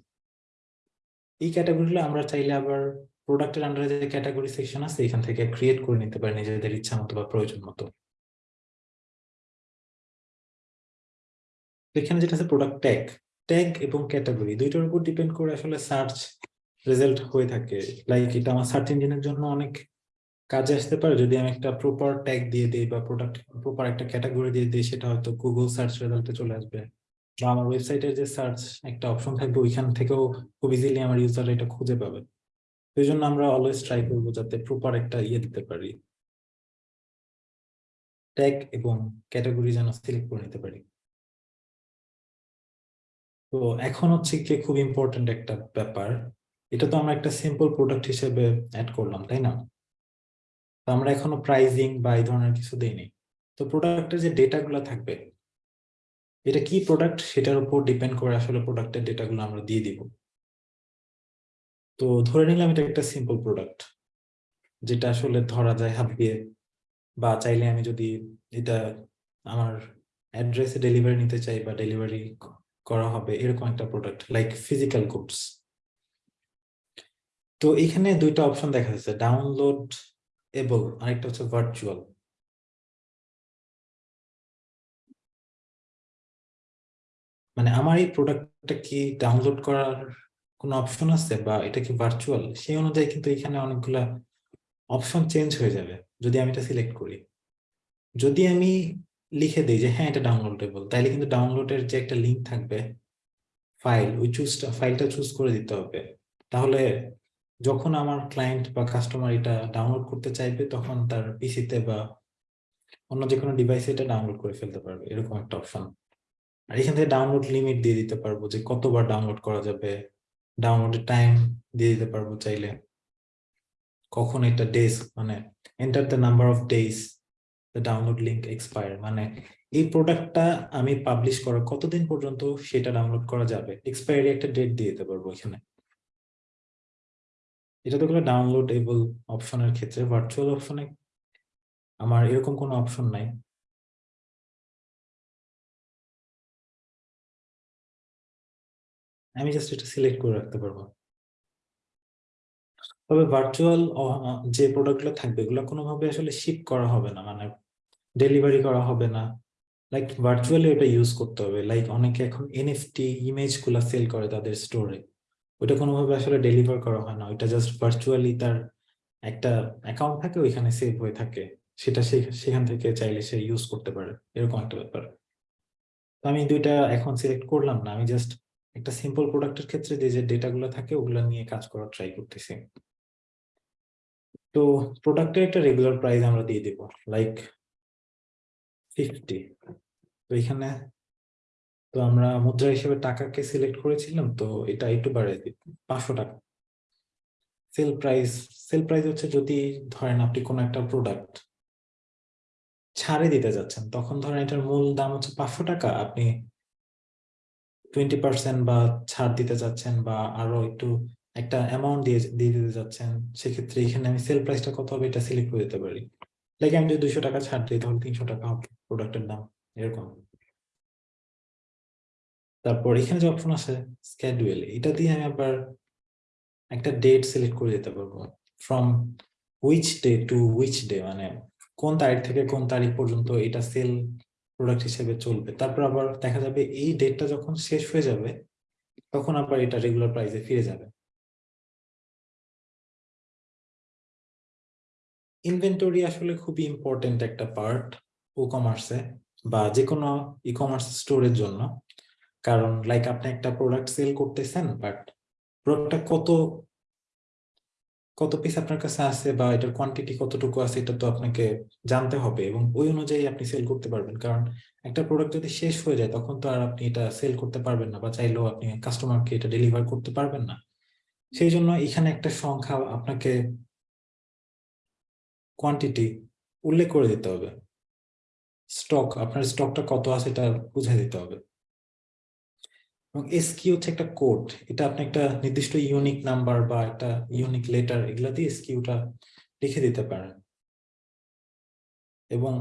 এই ক্যাটাগরিগুলো আমরা চাইলে আবার প্রোডাক্টের আন্ডারে যে ক্যাটাগরি সেকশন আছে, এখান থেকে ক্রিয়েট করে নিতে পারি নিজেদের ইচ্ছা মতো বা প্রয়োজন মতো। এখানে যেটা আছে প্রোডাক্ট ট্যাগ ট্যাগ এবং ক্যাটাগরি দুইটার উপর ডিপেন্ড করে আসলে সার্চ রেজাল্ট হয়ে থাকে। লাইক এটা আমার সার্চ ইঞ্জিনের জন্য অনেক কাজে আসতে পারে যদি আমি একটা প্রপার ট্যাগ দিয়ে দিই বা প্রোডাক্ট প্রপার একটা ক্যাটাগরি দিয়ে দিই সেটা হয়তো গুগল সার্চ রেজাল্টে চলে আসবে। বা আমার ওয়েবসাইটের যে সার্চ একটা অপশন থাকবে ওইখান থেকেও খুব ইজিলি আমার ইউজার এটা খুঁজে পাবে। এই জন্য আমরা অলওয়েজ ট্রাই করব যাতে প্রপার একটা ইয়ে দিতে পারি। ট্যাগ এবং ক্যাটাগরি যেন সিলেক্ট করে নিতে পারি। তো এখন হচ্ছে কি খুব ইম্পর্টেন্ট একটা ব্যাপার। এটা তো আমরা একটা সিম্পল প্রোডাক্ট হিসেবে অ্যাড করলাম তাই না? তো আমরা এখনও প্রাইজিং বা এই ধরনের কিছু দেইনি। তো প্রোডাক্টের যে ডেটাগুলো থাকবে, এটা কি প্রোডাক্ট সেটার উপর ডিপেন্ড করে আসলে প্রোডাক্টের ডেটাগুলো আমরা দিয়ে দিব। তো ধরে নিলাম এটা একটা সিম্পল প্রোডাক্ট যেটা আসলে ধরা যায় হাত দিয়ে বা চাইলে আমি যদি এটা আমার অ্যাড্রেসে ডেলিভারি নিতে চাই বা ডেলিভারি করা হবে, এরকম একটা প্রোডাক্ট লাইক ফিজিক্যাল গুডস তো এখানে দুইটা অপশন দেখা যাচ্ছে ডাউনলোড এবল আরেকটা হচ্ছে ভার্চুয়াল মানে আমার এই প্রোডাক্টটা কি ডাউনলোড করার কোনো অপশন আছে বা এটা কি ভার্চুয়াল সেই অনুযায়ী কিন্তু এখানে অনেকগুলা অপশন চেঞ্জ হয়ে যাবে, যদি আমি এটা সিলেক্ট করি। যদি আমি লিখে দিই যে হ্যাঁ এটা ডাউনলোডেবল তাইলে কিন্তু ডাউনলোডের যে একটা লিঙ্ক থাকবে ফাইল ওই চুজটা ফাইলটা চুজ করে দিতে হবে। তাহলে যখন আমার ক্লায়েন্ট বা কাস্টমার এটা ডাউনলোড করতে চাইবে, তখন তার পিসিতে বা অন্য যে কোনো ডিভাইসে এটা ডাউনলোড করে ফেলতে পারবে, এরকম একটা অপশন আর এখান থেকে ডাউনলোড লিমিট দিয়ে দিতে পারব যে কতবার ডাউনলোড করা যাবে ডাউনলোডের টাইম দিয়ে দিতে পারব চাইলে। কখন এটা ডেজ মানে enter the number of days the download link expire মানে এই প্রোডাক্টটা আমি পাবলিশ করার কতদিন পর্যন্ত সেটা ডাউনলোড করা যাবে এক্সপায়ারি একটা ডেট দিয়ে দিতে পারব এখানে। এটা তো ডাউনলোড এবল অপশনের ক্ষেত্রে ভার্চুয়াল অপশনে আমার এরকম কোনো অপশন নাই। আমি জাস্ট এটা সিলেক্ট করে রাখতে পারব। তবে ভার্চুয়াল যে প্রোডাক্টগুলো থাকবে, এগুলো কোনোভাবে আসলে শিপ করা হবে না মানে ডেলিভারি করা হবে না। লাইক ভার্চুয়ালি ওটা ইউজ করতে হবে। লাইক অনেকে এখন এনএফটি ইমেজগুলা সেল করে তাদের স্টোরে ওটা কোনোভাবে আসলে ডেলিভার করা হয় না। ওইটা জাস্ট ভার্চুয়ালি তার একটা অ্যাকাউন্ট থাকে, ওইখানে সেভ হয়ে থাকে। সেটা সেখান থেকে চাইলে সে ইউজ করতে পারে। এরকম একটা ব্যাপার। তো আমি দুইটা এখন সিলেক্ট করলাম না। আমি জাস্ট একটা সিম্পল প্রোডাক্টের ক্ষেত্রে যে যে ডেটাগুলো থাকে, ওগুলো নিয়ে কাজ করার ট্রাই করতেছি। তো প্রোডাক্টের একটা রেগুলার প্রাইস আমরা দিয়ে দিব লাইক ফিফটি তো এখানে তো আমরা মুদ্রা হিসেবে টাকাকে সিলেক্ট করেছিলাম, তো এটা একটু বাড়িয়ে দিই, পাঁচশো টাকা। সেল প্রাইস সেল প্রাইস হচ্ছে যদি ধরেন আপনি কোনো একটা প্রোডাক্ট ছাড়ে দিতে যাচ্ছেন, তখন ধরেন এটার মূল দাম হচ্ছে পাঁচশো টাকা, আপনি টোয়েন্টি পার্সেন্ট বা ছাড় দিতে যাচ্ছেন বা আরও একটু একটা অ্যামাউন্ট দিয়ে দিয়ে দিতে যাচ্ছেন, সেক্ষেত্রে এখানে আমি সেল প্রাইসটা কত হবে এটা সিলেক্ট করে দিতে পারি। লাইক আমি যদি দুইশো টাকা ছাড় দিই, তাহলে তিনশো টাকা হবে প্রোডাক্টের দাম, এরকম। তারপর এখানে যে অপশন আছে স্ক্যাডুয়েল এটা দিয়ে আমি আবার একটা ডেট সিলেক্ট করে দিতে পারব। From which day to which day মানে কোন তারিখ থেকে কোন তারিখ পর্যন্ত এটা সেল প্রোডাক্ট হিসেবে চলবে। তারপর আবার দেখা যাবে এই ডেটটা যখন শেষ হয়ে যাবে, তখন আবার এটা রেগুলার প্রাইসে ফিরে যাবে। ইনভেন্টরি আসলে খুবই ইম্পর্টেন্ট একটা পার্ট ও কমার্সে বা যে কোনো ই কমার্স স্টোরের জন্য। কারণ লাইক আপনি একটা প্রোডাক্ট সেল করতেছেন বাট প্রোডাক্টটা কত কত পিস আপনার কাছে আছে বা এটার কোয়ান্টিটি কতটুকু আছে, এটা তো আপনাকে জানতে হবে এবং ওই অনুযায়ী আপনি সেল করতে পারবেন। কারণ, একটা প্রোডাক্ট যদি শেষ হয়ে যায়, তখন তো আর আপনি এটা সেল করতে পারবেন না বা চাইলেও আপনি কাস্টমারকে এটা ডেলিভার করতে পারবেন না। সেই জন্য এখানে একটা সংখ্যা আপনাকে কোয়ান্টিটি উল্লেখ করে দিতে হবে। স্টক আপনার স্টকটা কত আছে, এটা বুঝে দিতে হবে। এবং এসকিউ হচ্ছে একটা কোড। এটা আপনি একটা নির্দিষ্ট ইউনিক নাম্বার বা একটা ইউনিক লেটার এগুলা দিয়ে এসকিউটা লিখে দিতে পারেন। এবং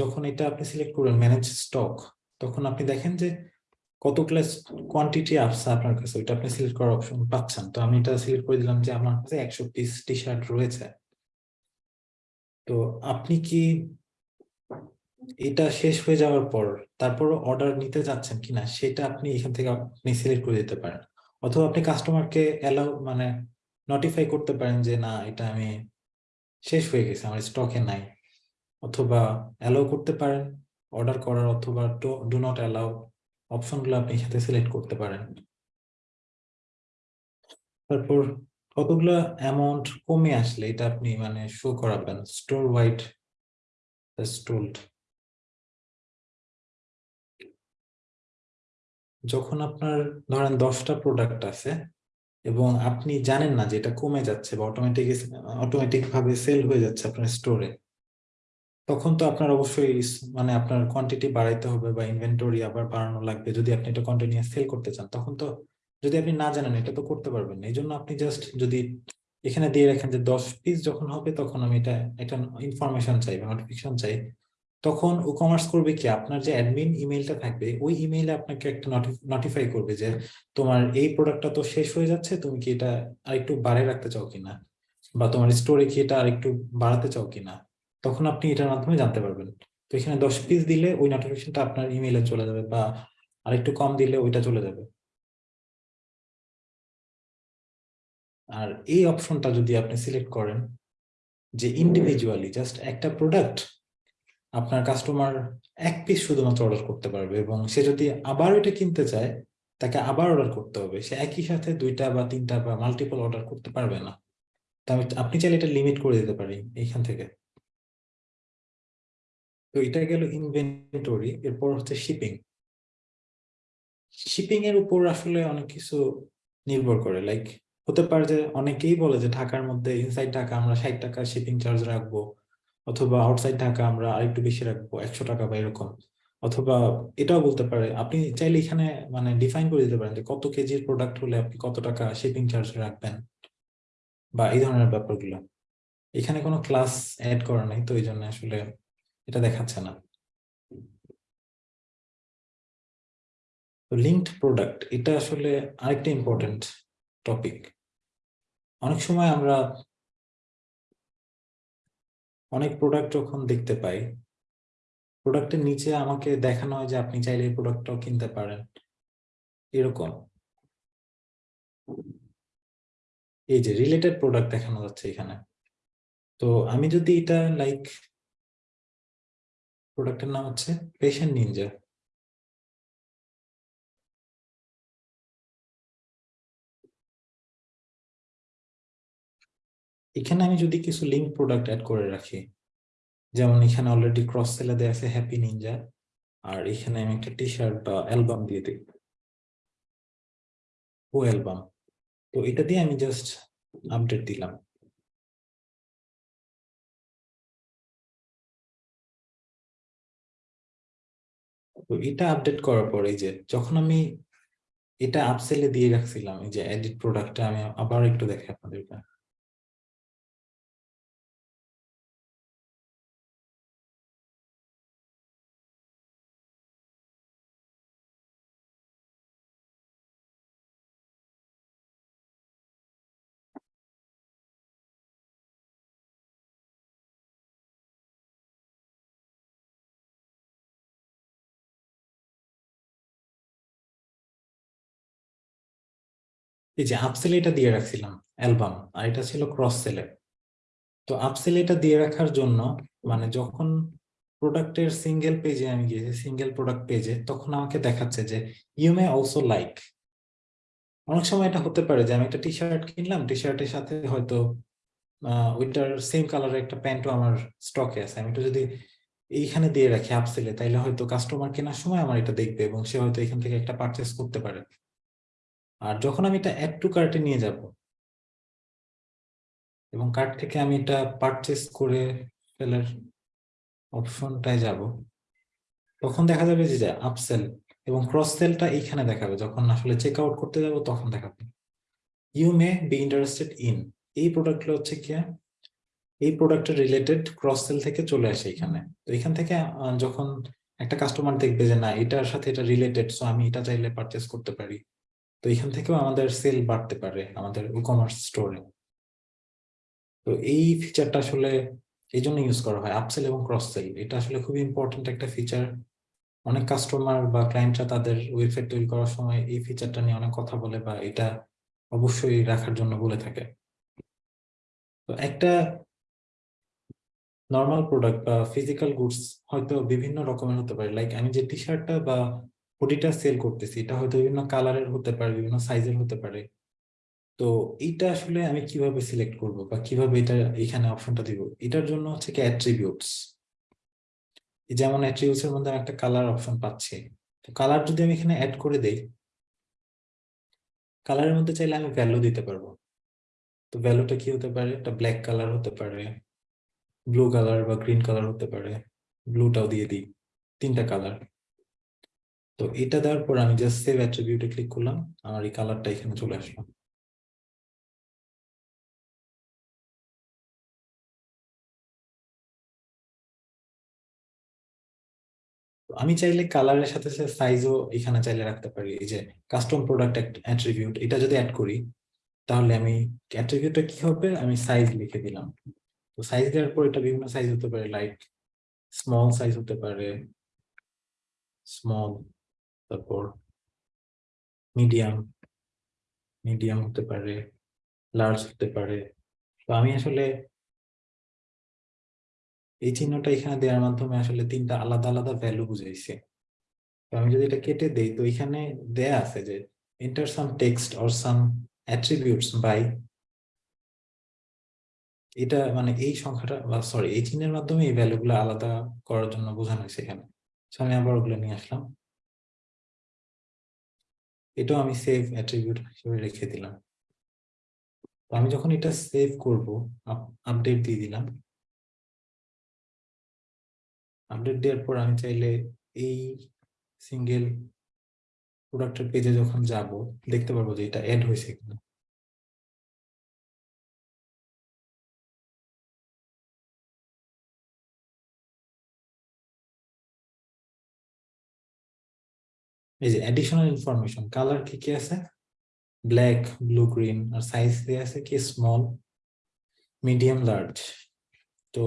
যখন এটা আপনি সিলেক্ট করবেন ম্যানেজ স্টক তখন আপনি দেখেন যে কত ক্লাস কোয়ান্টিটি আসছে আপনার কাছে। ওইটা আপনি সিলেক্ট করার অপশন পাচ্ছেন। তো আমি এটা সিলেক্ট করে দিলাম যে আমার কাছে একশো পিস টি শার্ট রয়েছে। তো আপনি কি এটা শেষ হয়ে যাওয়ার পর তারপর অর্ডার নিতে যাচ্ছেন কিনা, সেটা আপনি এখান থেকে আপনি সিলেক্ট করে দিতে পারেন। অথবা আপনি কাস্টমারকে অ্যালাউ মানে নোটিফাই করতে পারেন যে, না, এটা আমি শেষ হয়ে গেছে, আমার স্টকে নাই। অথবা অ্যালাউ করতে পারেন অর্ডার করার অথবা ডু নট অ্যালাউ অপশনগুলো আপনি সাথে সিলেক্ট করতে পারেন। তারপর কতগুলো অ্যামাউন্ট কমে আসলে এটা আপনি মানে শো করাবেন স্টোর ওয়াইড স্টোল্ড যখন আপনার ধরেন দশটা প্রোডাক্ট আছে এবং আপনি জানেন না যে এটা কমে যাচ্ছে বা অটোমেটিক অটোমেটিক ভাবে সেল হয়ে যাচ্ছে আপনার স্টোরে তখন তো আপনার অবশ্যই মানে আপনার কোয়ান্টিটি বাড়াইতে হবে বা ইনভেন্টরি আবার বাড়ানো লাগবে। যদি আপনি এটা কন্টিনিউয়াস সেল করতে চান, তখন তো যদি আপনি না জানেন, এটা তো করতে পারবেন না। এই জন্য আপনি জাস্ট যদি এখানে দিয়ে রাখেন যে দশ পিস যখন হবে, তখন আমি এটা একটা ইনফরমেশন চাই বা নোটিফিকেশন চাই তখন ও কমার্স করবে কি? আপনার যে অ্যাডমিন ইমেইলটা থাকবে, ওই ইমেইলে আপনাকে একটা নোটিফাই করবে যে তোমার এই প্রোডাক্টটা তো শেষ হয়ে যাচ্ছে, তুমি কি এটা আরেকটু বাড়িয়ে রাখতে চাও কিনা? বা তোমার স্টোরে কি এটা আরেকটু বাড়াতে চাও কিনা? তখন আপনি এটার মাধ্যমে জানতে পারবেন। তো এখানে দশ পিস দিলে ওই নোটিফিকেশনটা আপনার ইমেইলে চলে যাবে বা আরেকটু কম দিলে ওইটা চলে যাবে। আর এই অপশনটা যদি আপনি সিলেক্ট করেন, যে ইন্ডিভিজুয়ালি জাস্ট একটা প্রোডাক্ট আপনার কাস্টমার এক পিস শুধুমাত্র অর্ডার করতে পারবে এবং সে যদি আবার এটা কিনতে চায়, তাকে আবার অর্ডার করতে হবে। সে একই সাথে দুইটা বা তিনটা বা মাল্টিপল অর্ডার করতে পারবে না। আপনি চাইলে এটা লিমিট করে দিতে পারি এইখান থেকে। তো এটা গেল ইনভেন্টরি এরপর হচ্ছে শিপিং শিপিং এর উপর আসলে অনেক কিছু নির্ভর করে। লাইক হতে পারে যে অনেকেই বলে যে ঢাকার মধ্যে ইনসাইড ঢাকা আমরা ষাট টাকা শিপিং চার্জ রাখব। অথবা আউটসাইড ঢাকা আমরা আরেকটু বেশি রাখব, একশো টাকা বা এরকম। অথবা এটাও বলতে পারে, আপনি চাইলে এখানে মানে ডিফাইন করে দিতে পারেন যে কত কেজির প্রোডাক্ট হলে আপনি কত টাকা শিপিং চার্জ রাখবেন বা এই ধরনের ব্যাপারগুলো। এখানে কোনো ক্লাস অ্যাড করা নাই, তো এই জন্য আসলে এটা দেখাচ্ছে না। লিঙ্কড প্রোডাক্ট এটা আসলে আরেকটা ইম্পর্টেন্ট টপিক অনেক সময় আমরা অনেক প্রোডাক্ট যখন দেখতে পাই প্রোডাক্টের নিচে আমাকে দেখানো হয় যে আপনি চাইলে এই প্রোডাক্টটাও কিনতে পারেন। এরকম। এই যে রিলেটেড প্রোডাক্ট দেখানো যাচ্ছে এখানে। তো আমি যদি এটা লাইক প্রোডাক্টের নাম হচ্ছে পেশেন্ট নিনজা এখানে আমি যদি কিছু লিঙ্ক প্রোডাক্ট অ্যাড করে রাখি, যেমন এখানে অলরেডি ক্রস সেলে দেওয়া আছে হ্যাপি নিনজা আর এখানে আমি একটা টি শার্ট বা অ্যালবাম দিয়ে দিই। ও অ্যালবাম তো এটা দিয়ে আমি জাস্ট আপডেট দিলাম। তো এটা আপডেট করার পরে যে যখন আমি এটা আপসেলে দিয়ে রাখছিলাম, এই যে এডিট প্রোডাক্টটা আমি আবার একটু দেখে আপনাদেরকে। এই যে আপসেলে এটা দিয়ে রাখছিলাম, অ্যালবাম, আর এটা ছিল ক্রস সেলে তো আপসেলে এটা দিয়ে রাখার জন্য মানে যখন প্রোডাক্টের সিঙ্গেল পেজে আমি গিয়েছি সিঙ্গেল প্রোডাক্ট পেজে তখন আমাকে দেখাচ্ছে যে ইউ মে অলসো লাইক অনেক সময় এটা হতে পারে যে, আমি একটা টি শার্ট কিনলাম টি শার্টের সাথে হয়তো ওইটার সেম কালারের একটা প্যান্টও আমার স্টকে আছে। আমি একটু যদি এইখানে দিয়ে রাখি আপসেলে তাইলে হয়তো কাস্টমার কেনার সময় আমার এটা দেখবে এবং সে হয়তো এখান থেকে একটা পারচেস করতে পারে। আর যখন আমি এটা অ্যাড টু কার্টে নিয়ে যাব, এবং কার্ট থেকে আমি এটা পারচেস করে ফেলার অপশনটায় যাব, তখন দেখা যাবে যে আপসেল এবং ক্রস সেলটা এইখানে দেখাবে। যখন আসলে চেক আউট করতে যাব, তখন দেখাবে। You may be interested in এই প্রোডাক্টগুলো হচ্ছে কি, এই প্রোডাক্টের রিলেটেড ক্রস সেল থেকে চলে আসে এখানে তো এখান থেকে যখন একটা কাস্টমার দেখবে যে, না, এটার সাথে এটা রিলেটেড সো আমি এটা চাইলে পারচেস করতে পারি। তো এখান থেকেও আমাদের সেল বাড়তে পারে আমাদের ই কমার্স স্টোরে তো এই ফিচারটা আসলে এই জন্য ইউজ করা হয় আপসেল এবং ক্রস সেল এটা আসলে খুবই ইম্পর্টেন্ট একটা ফিচার অনেক কাস্টমার বা ক্লায়েন্টরা তাদের ওয়েবসাইট তৈরি করার সময় এই ফিচারটা নিয়ে অনেক কথা বলে বা এটা অবশ্যই রাখার জন্য বলে থাকে। তো একটা নর্মাল প্রোডাক্ট বা ফিজিক্যাল গুডস হয়তো বিভিন্ন রকমের হতে পারে। লাইক আমি যে টি শার্টটা বা হুডিটা সেল করতেছি। এটা হয়তো বিভিন্ন কালারের হতে পারে, বিভিন্ন সাইজের হতে পারে। তো এইটা আসলে আমি কীভাবে সিলেক্ট করব বা কীভাবে এটা এখানে অপশনটা দিব? এটার জন্য হচ্ছে কি অ্যাট্রিবিউটস এই যেমন অ্যাট্রিবিউটস এর মধ্যে একটা কালার অপশন পাচ্ছি। তো কালার যদি আমি এখানে অ্যাড করে দেই কালারের মধ্যে চাইলে আমি ভ্যালু দিতে পারব। তো ভ্যালুটা কি হতে পারে? একটা ব্ল্যাক কালার হতে পারে ব্লু কালার বা গ্রিন কালার হতে পারে ব্লুটাও দিয়ে দিই, তিনটা কালার তো এটা দেওয়ার পর আমি জাস্ট সেভ অ্যাট্রিবিউটে ক্লিক করলাম, আমার এই কালারটা এখানে চলে আসলো। আমি চাইলে কালারের সাথে সাইজও এখানে চাইলে রাখতে পারি, এই যে কাস্টম প্রোডাক্ট অ্যাট্রিবিউট এটা যদি অ্যাড করি, তাহলে আমি অ্যাট্রিবিউটটা কি হবে? আমি সাইজ লিখে দিলাম। তো সাইজ দেওয়ার পর এটা বিভিন্ন সাইজ হতে পারে লাইক স্মল সাইজ হতে পারে স্মল তারপর মিডিয়াম মিডিয়াম হতে পারে লার্জ হতে পারে। তো আমি আসলে এই চিহ্নটা এখানে দেওয়ার মাধ্যমে আসলে তিনটা আলাদা আলাদা ভ্যালু বুঝাইছে। তো আমি যদি এটা কেটে দেই, তো এখানে দেয়া আছে যে enter some text or some attributes by এটা মানে এই সংখ্যাটা বা সরি এই চিহ্নের মাধ্যমে এই ভ্যালুগুলো আলাদা করার জন্য বোঝানো হয়েছে এখানে। আমি আবার ওগুলো নিয়ে আসলাম। এটাও আমি সেভ অ্যাট্রিবিউট হিসেবে রেখে দিলাম। তো আমি যখন এটা সেভ করব আপডেট দিয়ে দিলাম। আপডেট দেওয়ার পর আমি চাইলে এই সিঙ্গেল প্রোডাক্টের পেজে যখন যাব, দেখতে পারব যে এটা অ্যাড হয়েছে কিনা। এই যে অ্যাডিশনাল ইনফরমেশন কালার কি কি আছে? ব্ল্যাক ব্লু গ্রিন আর সাইজ দিয়ে আছে কি? স্মল মিডিয়াম লার্জ তো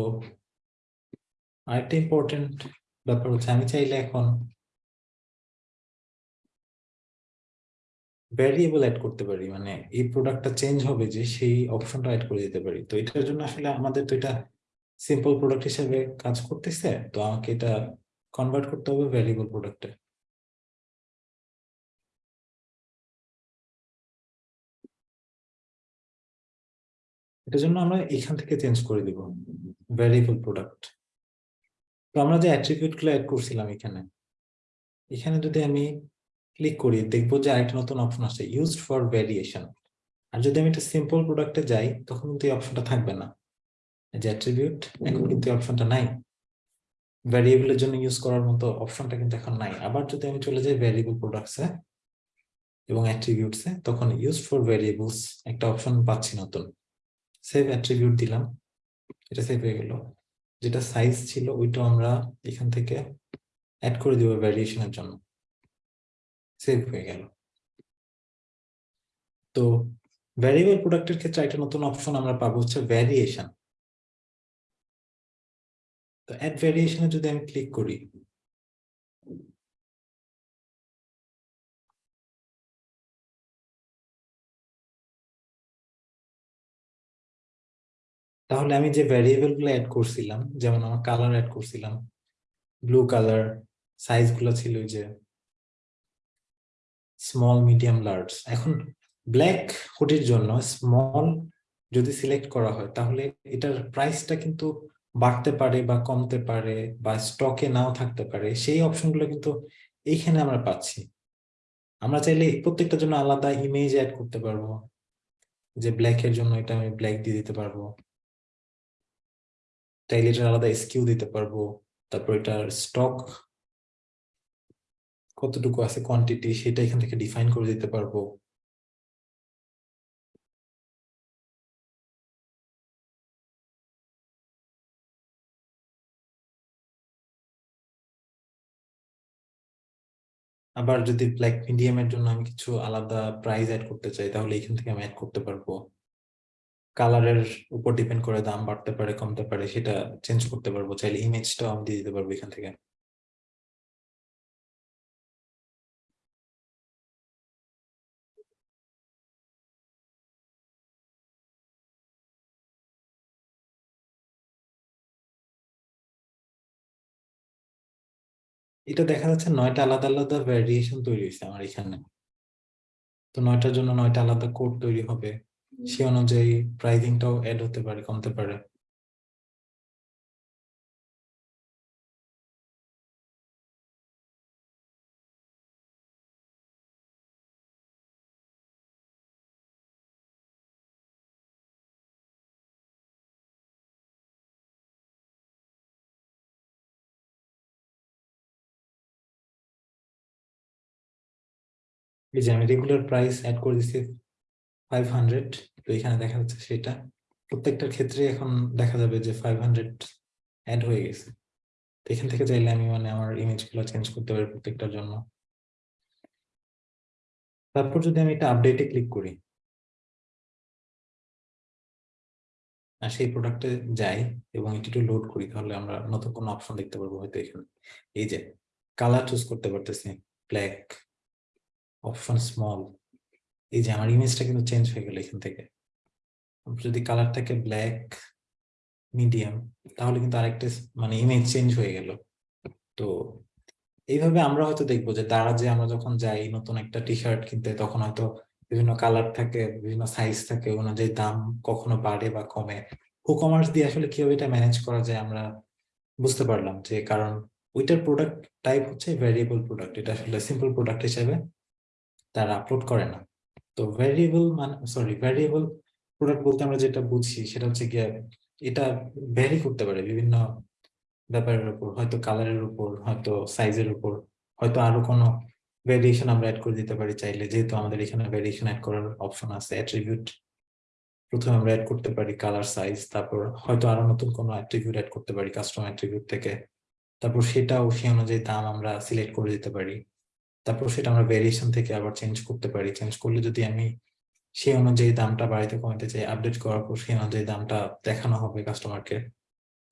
আরেকটা ইম্পর্টেন্ট ব্যাপার হচ্ছে, আমি চাইলে এখন ভ্যারিয়েবল অ্যাড করতে পারি মানে এই প্রোডাক্টটা চেঞ্জ হবে যে সেই অপশনটা অ্যাড করে দিতে পারি। তো এটার জন্য আসলে আমাদের তো এটা সিম্পল প্রোডাক্ট হিসেবে কাজ করতেছে, তো আমাকে এটা কনভার্ট করতে হবে ভ্যারিয়েবল প্রোডাক্টে এটার জন্য আমরা এখান থেকে চেঞ্জ করে দিব ভ্যারিয়েবল প্রোডাক্ট তো আমরা যে অ্যাট্রিবিউটগুলো অ্যাড করছিলাম এখানে এখানে যদি আমি ক্লিক করি, দেখব যে আরেকটা নতুন অপশন আছে ইউজড ফর ভ্যারিয়েশন আর যদি আমি একটা সিম্পল প্রোডাক্টে যাই, তখন কিন্তু এই অপশনটা থাকবে না। যে অ্যাট্রিবিউট এখন কিন্তু এই অপশনটা নাই। ভ্যারিয়েবলের জন্য ইউজ করার মতো অপশনটা কিন্তু এখন নাই। আবার যদি আমি চলে যাই ভ্যারিয়েবল প্রোডাক্টসে এবং অ্যাট্রিবিউটসে তখন ইউজ ফর ভ্যারিয়েবলস একটা অপশন পাচ্ছি নতুন। সেভ অ্যাট্রিবিউট দিলাম, এটা সেভ হয়ে গেল। যেটা সাইজ ছিল, ওইটা আমরা এখান থেকে অ্যাড করে দিব ভ্যারিয়েশনের জন্য। সেভ হয়ে গেল। তো ভ্যারিয়েবল প্রোডাক্টের ক্ষেত্রে একটা নতুন অপশন আমরা পাবো হচ্ছে ভ্যারিয়েশন তো অ্যাড ভ্যারিয়েশনে যদি আমি ক্লিক করি তাহলে আমি যে ভ্যারিয়েবলগুলো অ্যাড করছিলাম, যেমন আমার কালার অ্যাড করছিলাম ব্লু কালার সাইজগুলো ছিল যে স্মল মিডিয়াম লার্জ এখন ব্ল্যাক হুডির জন্য স্মল যদি সিলেক্ট করা হয়, তাহলে এটার প্রাইসটা কিন্তু বাড়তে পারে বা কমতে পারে বা স্টকে নাও থাকতে পারে, সেই অপশনগুলো কিন্তু এইখানে আমরা পাচ্ছি। আমরা চাইলে প্রত্যেকটার জন্য আলাদা ইমেজ অ্যাড করতে পারব, যে ব্ল্যাক এর জন্য এটা আমি ব্ল্যাক দিয়ে দিতে পারব। চাইলে এটার আলাদা স্কিউ দিতে পারব। তারপর এটার স্টক কতটুকু আছে কোয়ান্টিটি সেটা এখান থেকে ডিফাইন করে দিতে পারব। আবার যদি ব্ল্যাক মিডিয়াম এর জন্য আমি কিছু আলাদা প্রাইস অ্যাড করতে চাই, তাহলে এখান থেকে আমি অ্যাড করতে পারব। কালারের উপর ডিপেন্ড করে দাম বাড়তে পারে, কমতে পারে, সেটা চেঞ্জ করতে পারব। চাইলে ইমেজটাও আমি দিয়ে দিতে পারব এখান থেকে। এটা দেখা যাচ্ছে নয়টা আলাদা আলাদা ভ্যারিয়েশন তৈরি হয়েছে আমার এখানে। তো নয়টার জন্য নয়টা আলাদা কোড তৈরি হবে। সে অনুযায়ী প্রাইজিংটাও অ্যাড হতে পারে, কমতে পারে। এই যে আমি রেগুলার প্রাইস অ্যাড করে দিচ্ছি ফাইভ হান্ড্রেড তো এখানে দেখা যাচ্ছে সেটা। প্রত্যেকটার ক্ষেত্রে এখন দেখা যাবে যে ফাইভ হান্ড্রেড অ্যাড হয়ে গেছে। তো এখান থেকে চাইলে আমি মানে আমার ইমেজগুলো চেঞ্জ করতে পারি প্রত্যেকটার জন্য। তারপর যদি আমি এটা আপডেটে ক্লিক করি। আর সেই প্রোডাক্টে যাই এবং এটি একটু লোড করি, তাহলে আমরা নতুন কোনো অপশন দেখতে পারব হয়তো এখানে। এই যে কালার চুজ করতে পারতেছি। ব্ল্যাক অপশন স্মল এই যে আমার ইমেজটা কিন্তু চেঞ্জ হয়ে গেল এখান থেকে। যদি কালারটাকে ব্ল্যাক মিডিয়াম তাহলে কিন্তু আরেকটা মানে ইমেজ চেঞ্জ হয়ে গেল। তো এইভাবে আমরা হয়তো দেখব যে তারা যে আমরা যখন যাই নতুন একটা টি শার্ট কিনতে, তখন হয়তো বিভিন্ন কালার থাকে, বিভিন্ন সাইজ থাকে অনুযায়ী দাম কখনো বাড়ে বা কমে। কমার্স দিয়ে আসলে কীভাবে এটা ম্যানেজ করা যায় আমরা বুঝতে পারলাম যে, কারণ ওইটার প্রোডাক্ট টাইপ হচ্ছে ভ্যারিয়েবল প্রোডাক্ট এটা আসলে সিম্পল প্রোডাক্ট হিসেবে তারা আপলোড করে না। তো ভ্যারিয়েবল মানে সরি ভ্যারিয়েবল প্রোডাক্ট বলতে আমরা যেটা বুঝি সেটা হচ্ছে গিয়ে এটা ভ্যারি করতে পারে বিভিন্ন ব্যাপারের উপর, হয়তো কালারের উপর, হয়তো সাইজের উপর, হয়তো আরও কোনো ভ্যারিয়েশন আমরা অ্যাড করে দিতে পারি চাইলে, যেহেতু আমাদের এখানে ভ্যারিয়েশন অ্যাড করার অপশন আছে অ্যাট্রিবিউট প্রথমে আমরা অ্যাড করতে পারি কালার সাইজ তারপর হয়তো আরও নতুন কোনো অ্যাট্রিবিউট অ্যাড করতে পারি কাস্টমার অ্যাট্রিবিউট থেকে, তারপর সেটাও সেই অনুযায়ী দাম আমরা সিলেক্ট করে দিতে পারি। তারপর সেটা আমরা ভেরিয়েশন থেকে আবার চেঞ্জ করতে পারি। চেঞ্জ করলে যদি আমি সেই অনুযায়ী দামটা বাড়িতে কমাতে চাই আপডেট করার পর সেই অনুযায়ী দামটা দেখানো হবে কাস্টমারকে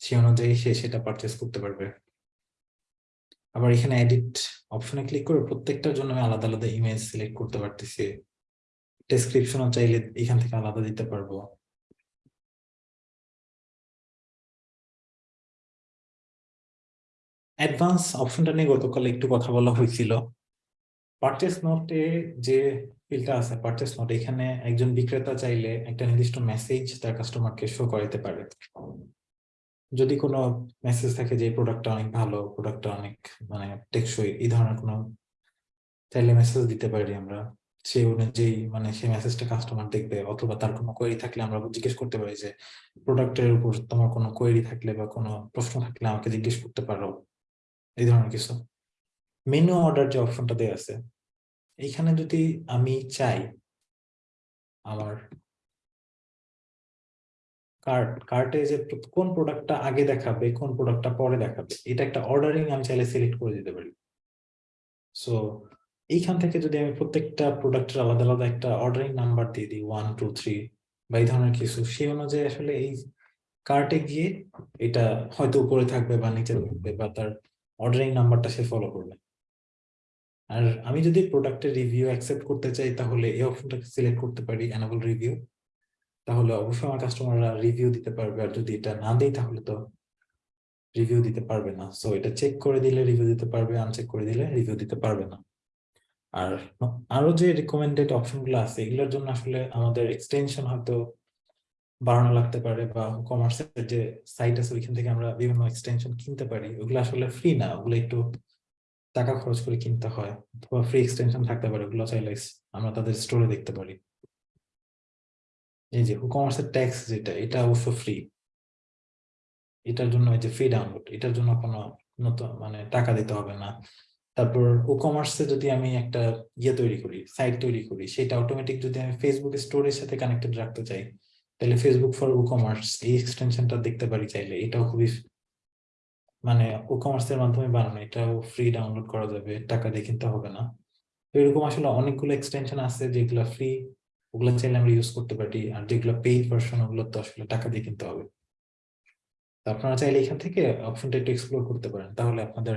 সেই অনুযায়ী সে সেটা পারচেস করতে পারবে। আবার এখানে এডিট অপশনে ক্লিক করে প্রত্যেকটার জন্য আমি আলাদা আলাদা ইমেজ সিলেক্ট করতে পারতেছি। ডেসক্রিপশনও চাইলে এখান থেকে আলাদা দিতে পারব। অ্যাডভান্স অপশনটা নিয়ে গতকাল একটু কথা বলা হয়েছিল। পারচেস নোটে যে ফিল্ডটা আছে পারচেস নোট এখানে একজন বিক্রেতা চাইলে একটা নির্দিষ্ট মেসেজ তার কাস্টমারকে শো করাতে পারে। যদি কোনো মেসেজ থাকে যে প্রোডাক্টটা অনেক ভালো প্রোডাক্টটা অনেক মানে টেকসই, এই ধরনের কোনো চাইলে মেসেজ দিতে পারি আমরা। সেই অনুযায়ী মানে সেই মেসেজটা কাস্টমার দেখবে, অথবা তার কোনো কোয়েরি থাকলে আমরা জিজ্ঞেস করতে পারি যে প্রোডাক্টের উপর তোমার কোনো কোয়েরি থাকলে বা কোনো প্রশ্ন থাকলে আমাকে জিজ্ঞেস করতে পারো, এই ধরনের কিছু। মেনু অর্ডার যে অপশনটা দেওয়া আছে এইখানে যদি আমি চাই আমার কার্ট কার্টে যে কোন প্রোডাক্টটা আগে দেখাবে, কোন প্রোডাক্টটা পরে দেখাবে, এটা একটা অর্ডারিং আমি চাইলে সিলেক্ট করে দিতে পারি। সো এইখান থেকে যদি আমি প্রত্যেকটা প্রোডাক্টের আলাদা আলাদা একটা অর্ডারিং নাম্বার দিয়ে দিই ওয়ান টু থ্রি বা এই ধরনের কিছু, সেই অনুযায়ী আসলে এই কার্টে গিয়ে এটা হয়তো উপরে থাকবে বা নিচে থাকবে বা তার অর্ডারিং নাম্বারটা সে ফলো করবে। আর আমি যদি প্রোডাক্টের রিভিউ অ্যাকসেপ্ট করতে চাই, তাহলে এই অপশনটাকে সিলেক্ট করতে পারি অ্যানাবল রিভিউ তাহলে অবশ্যই আমার কাস্টমাররা রিভিউ দিতে পারবে, আর যদি এটা না দেয়, তাহলে তো রিভিউ দিতে পারবে না। সো এটা চেক করে দিলে রিভিউ দিতে পারবে আনচেক করে দিলে রিভিউ দিতে পারবে না। আর আরও যে রিকমেন্ডেড অপশনগুলো আছে, এগুলোর জন্য আসলে আমাদের এক্সটেনশন হয়তো বাড়ানো লাগতে পারে, বা কমার্সের যে সাইট আছে, ওইখান থেকে আমরা বিভিন্ন এক্সটেনশন কিনতে পারি। ওগুলো আসলে ফ্রি না, ওগুলো একটু টাকা খরচ করে কিনতে হয় অথবা ফ্রি এক্সটেনশন থাকতে পারে, ওগুলো চাইলে আমরা তাদের স্টোরে দেখতে পারি। এই যে কমার্সের ট্যাক্স যেটা, এটা অবশ্য ফ্রি এটার জন্য এই যে ফ্রি ডাউনলোড এটার জন্য কোনো নতুন মানে টাকা দিতে হবে না। তারপর ও কমার্সে যদি আমি একটা ইয়ে তৈরি করি সাইট তৈরি করি, সেটা অটোমেটিক যদি আমি ফেসবুক স্টোরের সাথে কানেক্টেড রাখতে চাই, তাহলে ফেসবুক ফর ও কমার্স এই এক্সটেনশনটা দেখতে পারি চাইলে, এটাও খুবই মানে ও কমার্সের মাধ্যমে বানানো, এটাও ফ্রি ডাউনলোড করা যাবে, টাকা দিয়ে কিনতে হবে না। তো এরকম আসলে অনেকগুলো এক্সটেনশন আছে যেগুলো ফ্রি ওগুলো চাইলে আমরা ইউজ করতে পারি, আর যেগুলো পেইড ভার্সন ওগুলো তো আসলে টাকা দিয়ে কিনতে হবে। আপনারা চাইলে এখান থেকে অপশনটা একটু এক্সপ্লোর করতে পারেন, তাহলে আপনাদের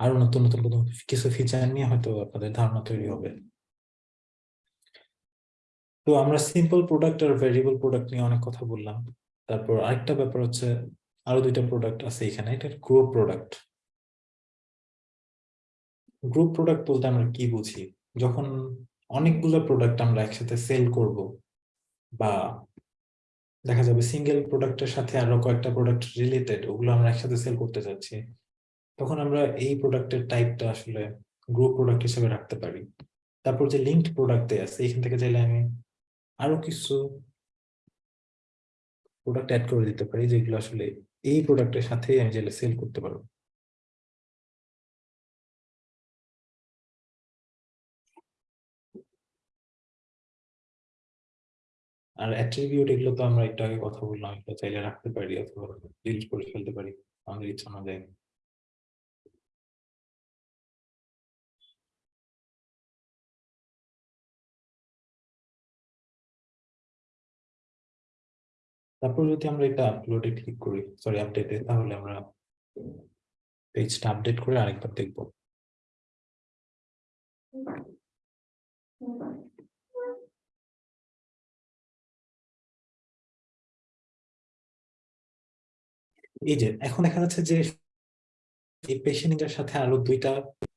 আরও নতুন নতুন নতুন কিছু ফিচার নিয়ে হয়তো আপনাদের ধারণা তৈরি হবে। তো আমরা সিম্পল প্রোডাক্ট আর ভেরিয়েবল প্রোডাক্ট নিয়ে অনেক কথা বললাম। তারপর আরেকটা ব্যাপার হচ্ছে আরও দুইটা প্রোডাক্ট আছে এখানে, এটা গ্রুপ প্রোডাক্ট গ্রুপ প্রোডাক্ট বলতে আমরা কি বুঝি? যখন অনেকগুলো প্রোডাক্ট আমরা একসাথে সেল করব বা দেখা যাবে সিঙ্গেল প্রোডাক্টের সাথে আরও কয়েকটা প্রোডাক্ট রিলেটেড ওগুলো আমরা একসাথে সেল করতে চাচ্ছি তখন আমরা এই প্রোডাক্টের টাইপটা আসলে গ্রুপ প্রোডাক্ট হিসেবে রাখতে পারি। তারপর যে লিঙ্কড প্রোডাক্ট আছে, এখান থেকে চাইলে আমি আরও কিছু প্রোডাক্ট অ্যাড করে দিতে পারি, যেগুলো আসলে এই প্রোডাক্টের সাথে আমি চাইলে সেল করতে পারব। আর অ্যাট্রিবিউট এগুলো তো আমরা একটু আগে কথা বললাম, এগুলো চাইলে রাখতে পারি অথবা ডিলিট করে ফেলতে পারি, আমাদের ইচ্ছা অনুযায়ী। তারপর যদি আমরা এটা আপলোডে ক্লিক করি সরি আপডেটে তাহলে আমরা পেজটা আপডেট করে আরেকবার দেখব। এই যে, এখন দেখা যাচ্ছে যে এই পেশেন্ট নিনজার সাথে আরও দুইটা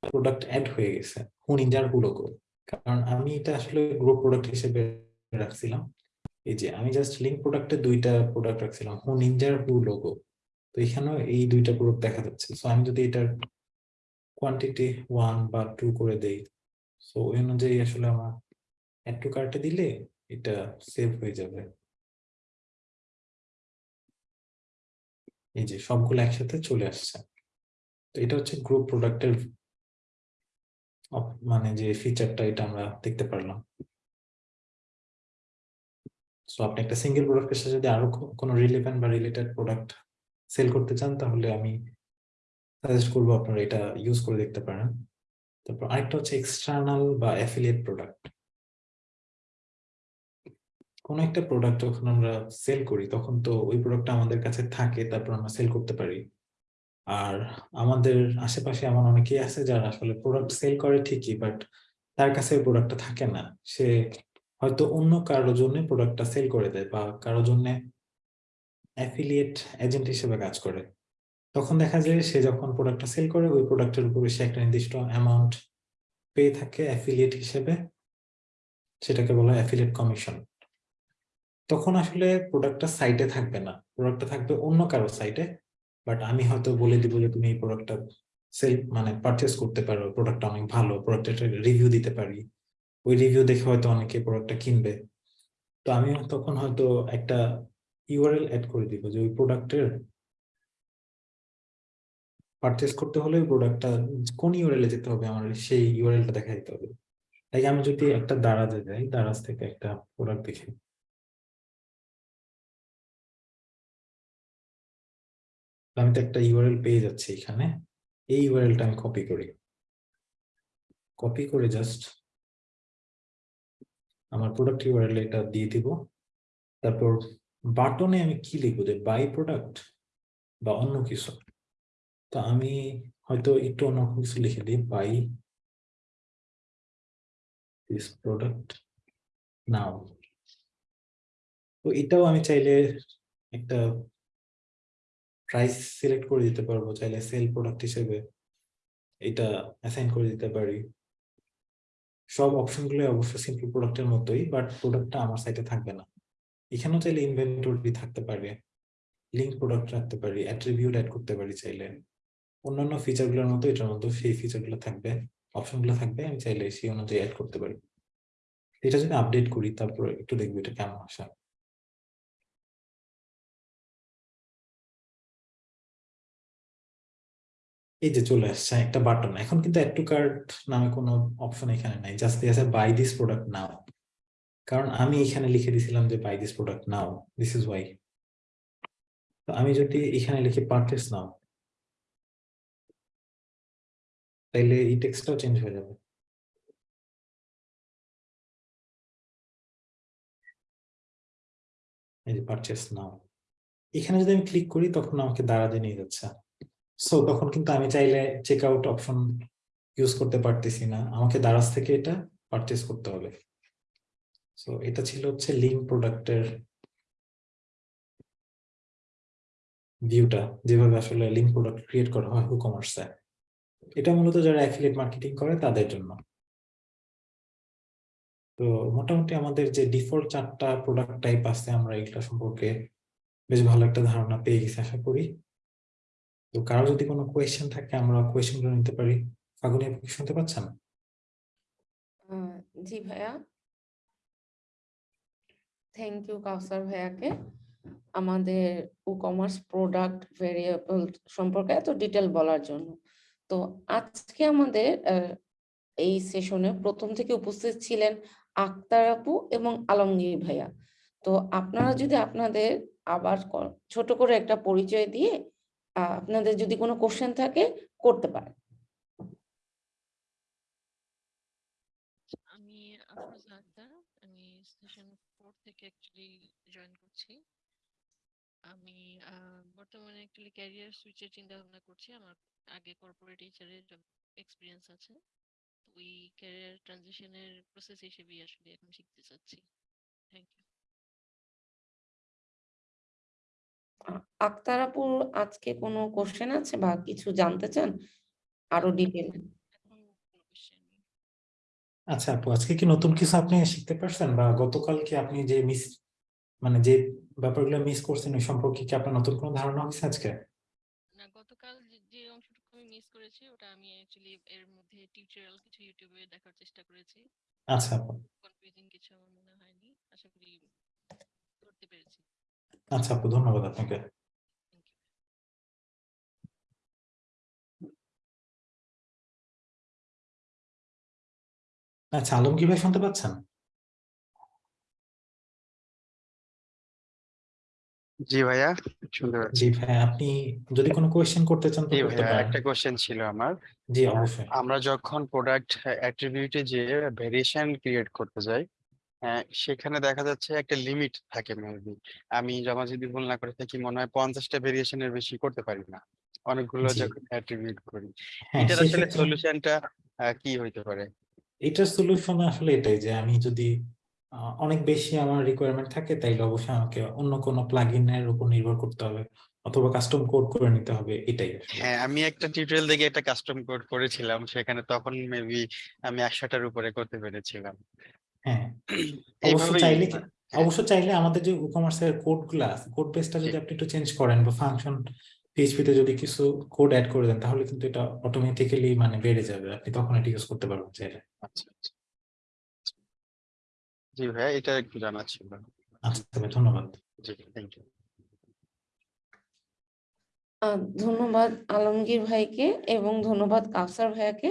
প্রোডাক্ট অ্যাড হয়ে গেছে হু নিনজার হুলোগো কারণ আমি এটা আসলে গ্রুপ প্রোডাক্ট হিসেবে রাখছিলাম। এই যে আমি জাস্ট লিঙ্ক প্রোডাক্টে দুইটা প্রোডাক্ট রাখছিলাম হু নিনজার হু লোগো তো এখানেও এই দুইটা প্রোডাক্ট দেখা যাচ্ছে। সো আমি যদি এটার কোয়ান্টিটি ওয়ান বা টু করে দেই সো ওই অনুযায়ী আসলে আমার অ্যাড টু কার্টে দিলে এটা সেভ হয়ে যাবে। এই যে সবগুলো একসাথে চলে আসছে। তো এটা হচ্ছে গ্রুপ প্রোডাক্টের মানে যে ফিচারটা এটা আমরা দেখতে পারলাম। সো আপনি একটা সিঙ্গেল প্রোডাক্টের সাথে যদি আরও কোনো রিলেভেন্ট বা রিলেটেড প্রোডাক্ট সেল করতে চান, তাহলে আমি সাজেস্ট করব আপনারা এটা ইউজ করে দেখতে পারেন। তারপর আরেকটা হচ্ছে এক্সটার্নাল বা অ্যাফিলিয়েট প্রোডাক্ট কোনো একটা প্রোডাক্ট যখন আমরা সেল করি, তখন তো ওই প্রোডাক্টটা আমাদের কাছে থাকে, তারপর আমরা সেল করতে পারি। আর আমাদের আশেপাশে এমন অনেকেই আছে যারা আসলে প্রোডাক্ট সেল করে ঠিকই বাট তার কাছে ওই প্রোডাক্টটা থাকে না। সে হয়তো অন্য কারোর জন্য প্রোডাক্টটা সেল করে দেয় বা কারোর জন্য অ্যাফিলিয়েট এজেন্ট হিসেবে কাজ করে। তখন দেখা যায় সে যখন প্রোডাক্টটা সেল করে, ওই প্রোডাক্টের উপরে সে একটা নির্দিষ্ট অ্যামাউন্ট পেয়ে থাকে অ্যাফিলিয়েট হিসেবে। সেটাকে বলা হয় অ্যাফিলিয়েট কমিশন তখন আসলে প্রোডাক্টটা সাইটে থাকবে না। প্রোডাক্টটা থাকবে অন্য কারও সাইটে বাট আমি হয়তো বলে দিব যে তুমি এই প্রোডাক্টটা সেল মানে পারচেস করতে পারো প্রোডাক্টটা অনেক ভালো প্রোডাক্টের রিভিউ দিতে পারি। ওই রিভিউ দেখে হয়তো অনেকে প্রোডাক্টটা কিনবে। তো আমি তখন হয়তো একটা ইউআরএল অ্যাড করে দিব যে ওই প্রোডাক্টের পারচেস করতে হলে প্রোডাক্টটা কোন ইউআরএল এ যেতে হবে আমার সেই ইউআরএলটা দেখা দিতে হবে। তাই আমি যদি একটা দারাজে যাই, দারাজ থেকে একটা প্রোডাক্ট দেখি। আমি তো একটা ইউআরএল পেয়ে যাচ্ছি এখানে। এই ইউআরএলটা আমি কপি করি। কপি করে জাস্ট আমার প্রোডাক্ট ইউআরএল এটা দিয়ে দিব। তারপর বাটনে আমি কি লিখব যে বাই প্রোডাক্ট বা অন্য কিছু? তো আমি হয়তো একটু অন্য কিছু লিখে দিই বাই দিস প্রোডাক্ট নাও তো এটাও আমি চাইলে একটা প্রাইস সিলেক্ট করে দিতে পারব, চাইলে সেল প্রোডাক্ট হিসেবে এটা অ্যাসাইন করে দিতে পারি। সব অপশনগুলো অবশ্য সিম্পল প্রোডাক্টের মতোই বাট প্রোডাক্টটা আমার সাইটে থাকবে না। এখানেও চাইলে ইনভেন্টরি থাকতে পারে লিঙ্ক প্রোডাক্ট রাখতে পারি অ্যাট্রিবিউট অ্যাড করতে পারি চাইলে। অন্যান্য ফিচারগুলোর মতো এটার মতো সেই ফিচারগুলো থাকবে অপশনগুলো থাকবে, আমি চাইলে সেই অনুযায়ী অ্যাড করতে পারি। এটা যদি আপডেট করি, তারপর একটু দেখব এটা কেমন আসা। এই যে চলে আসছে, একটা বাটন এখন কিন্তু অ্যাড টু কার্ট নামে কোনো অপশন এখানে নাই। জাস্ট দিয়ে আছে বাই দিস প্রোডাক্ট নাও কারণ আমি এখানে লিখে দিছিলাম যে buy this product now this is why তো আমি যদি এখানে লিখে পারচেস নাও তাইলে এই টেক্সটটাও চেঞ্জ হয়ে যাবে। এই যে পারচেস নাও এখানে যদি আমি ক্লিক করি, তখন আমাকে দাঁড়াতে নিয়ে যাচ্ছে। সো তখন কিন্তু আমি চাইলে চেক আউট অপশন ইউজ করতে পারতেছি না। আমাকে দারাজ থেকে এটা পারচেস করতে হবে। সো এটা ছিল হচ্ছে লিঙ্ক প্রোডাক্টের ভিউটা যেভাবে আসলে লিঙ্ক প্রোডাক্ট ক্রিয়েট করা হয় ই কমার্সে এটা মূলত যারা অ্যাফিলিয়েট মার্কেটিং করে, তাদের জন্য। তো, মোটামুটি আমাদের যে ডিফল্ট চারটা প্রোডাক্ট টাইপ আছে, আমরা এগুলা সম্পর্কে বেশ ভালো একটা ধারণা পেয়ে গেছি, আশা করি। তো কারও যদি কোনো কোয়েশ্চেন থাকে আমরা কোয়েশ্চেনগুলো নিতে পারি। ফাগুনি আপনি কি শুনতে পাচ্ছেন? জি ভাইয়া। থ্যাংক ইউ কাউসার ভাইয়াকে। আমাদের ই কমার্স প্রোডাক্ট ভেরিয়েবল সম্পর্কে এত ডিটেল বলার জন্য। তো আজকে আমাদের এই সেশনে প্রথম থেকে উপস্থিত ছিলেন আক্তার আপু এবং আলমগীর ভাইয়া। তো আপনারা যদি আপনাদের আবার ছোট করে একটা পরিচয় দিয়ে আপনাদের যদি কোনো কোশ্চেন থাকে, করতে পারেন। আমি আমি সেশন ফোর থেকে অ্যাকচুয়ালি জয়েন করছি। আমি বর্তমানে অ্যাকচুয়ালি ক্যারিয়ার সুইচের চিন্তা ভাবনা করছি। আমার আগে কর্পোরেট এইচআরের এক্সপিরিয়েন্স আছে। ওই ক্যারিয়ার ট্রানজিশনের প্রসেস হিসেবেই আসলে এখন শিখতে চাচ্ছি। থ্যাংক ইউ আ- আক্তার আপুর আজকে কোনো কোশ্চেন আছে বা কিছু জানতে চান? আরও ডিটেল আচ্ছা আপু আজকে কি নতুন কিছু আপনি শিখতে পারছেন? বা গতকাল কি আপনি যে মিস মানে যে ব্যাপারগুলো মিস করছেন ওই সম্পর্কে কি আপনার নতুন কোনো ধারণা হয়েছে আজকে? না গতকাল যে- যে অংশটুকু আমি মিস করেছি ওটা আমি অ্যাকচুয়ালি এর মধ্যে টিউটোরিয়াল কিছু ইউটিউবে দেখার চেষ্টা করেছি। আচ্ছা আপু। কনফিউজিং কিছু আমার মনে হয়নি আশা করি করতে পেরেছি। আচ্ছা আপু ধন্যবাদ আপনাকে আচ্ছা আলমগীর ভাই শুনতে পাচ্ছেন জি ভাইয়া শুনতে পাচ্ছি জি ভাই আপনি যদি কোনো কোয়েশ্চেন করতে চান জি ভাইয়া পারেন। একটা কোশ্চেন ছিল আমার। জি অবশ্যই। আমরা যখন প্রোডাক্ট অ্যাট্রিবিউটে যে ভেরিয়েশন ক্রিয়েট করতে যাই হ্যাঁ, সেখানে দেখা যাচ্ছে একটা লিমিট থাকে মেবি আমি জমা যদি ভুল না করে থাকি মনে হয় পঞ্চাশটা ভেরিয়েশনের বেশি করতে পারি না। অনেকগুলো জি। যখন অ্যাট্রিবিউট করি। হ্যাঁ এটার আসলে সেক্ষেত্রে সলিউশনটা কি হইতে পারে? এটার সলিউশন আসলে এটাই যে আমি যদি অনেক বেশি আমার রিকোয়ারমেন্ট থাকে তাইলে অবশ্যই আমাকে অন্য কোনো প্লাগইনের উপর নির্ভর করতে হবে অথবা কাস্টম কোড করে নিতে হবে এটাই আসলে। হ্যাঁ আমি একটা টিউটোরিয়াল দেখে একটা কাস্টম কোড করেছিলাম সেখানে তখন মেবি আমি একশোটার উপরে করতে পেরেছিলাম। হ্যাঁ। অবশ্য চাইলে হ্যাঁ। অবশ্য চাইলে আমাদের যে কমার্সের কোডগুলো আছে কোড বেসটা যদি আপনি একটু চেঞ্জ করেন বা ফাংশন পিএইচপি তে যদি কিছু কোড অ্যাড করে দেন তাহলে কিন্তু এটা অটোমেটিক্যালি মানে বেড়ে যাবে। আপনি তখন এটা ইউজ করতে পারবেন চাইলে। আচ্ছা আচ্ছা। জি ভাইয়া এটা একটু জানা ছিল। আচ্ছা ধন্যবাদ। জি থ্যাংক ইউ আহ, ধন্যবাদ আলমগীর ভাইকে এবং ধন্যবাদ কাউসার ভাইয়াকে।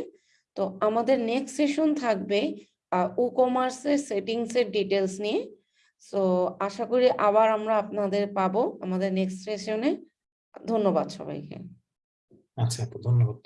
তো আমাদের নেক্সট সেশন থাকবে কমার্সের সেটিংস এর ডিটেলস নিয়ে। সো আশা করি আবার আমরা আপনাদের পাবো আমাদের নেক্সট সেশনে ধন্যবাদ সবাইকে। আচ্ছা ধন্যবাদ।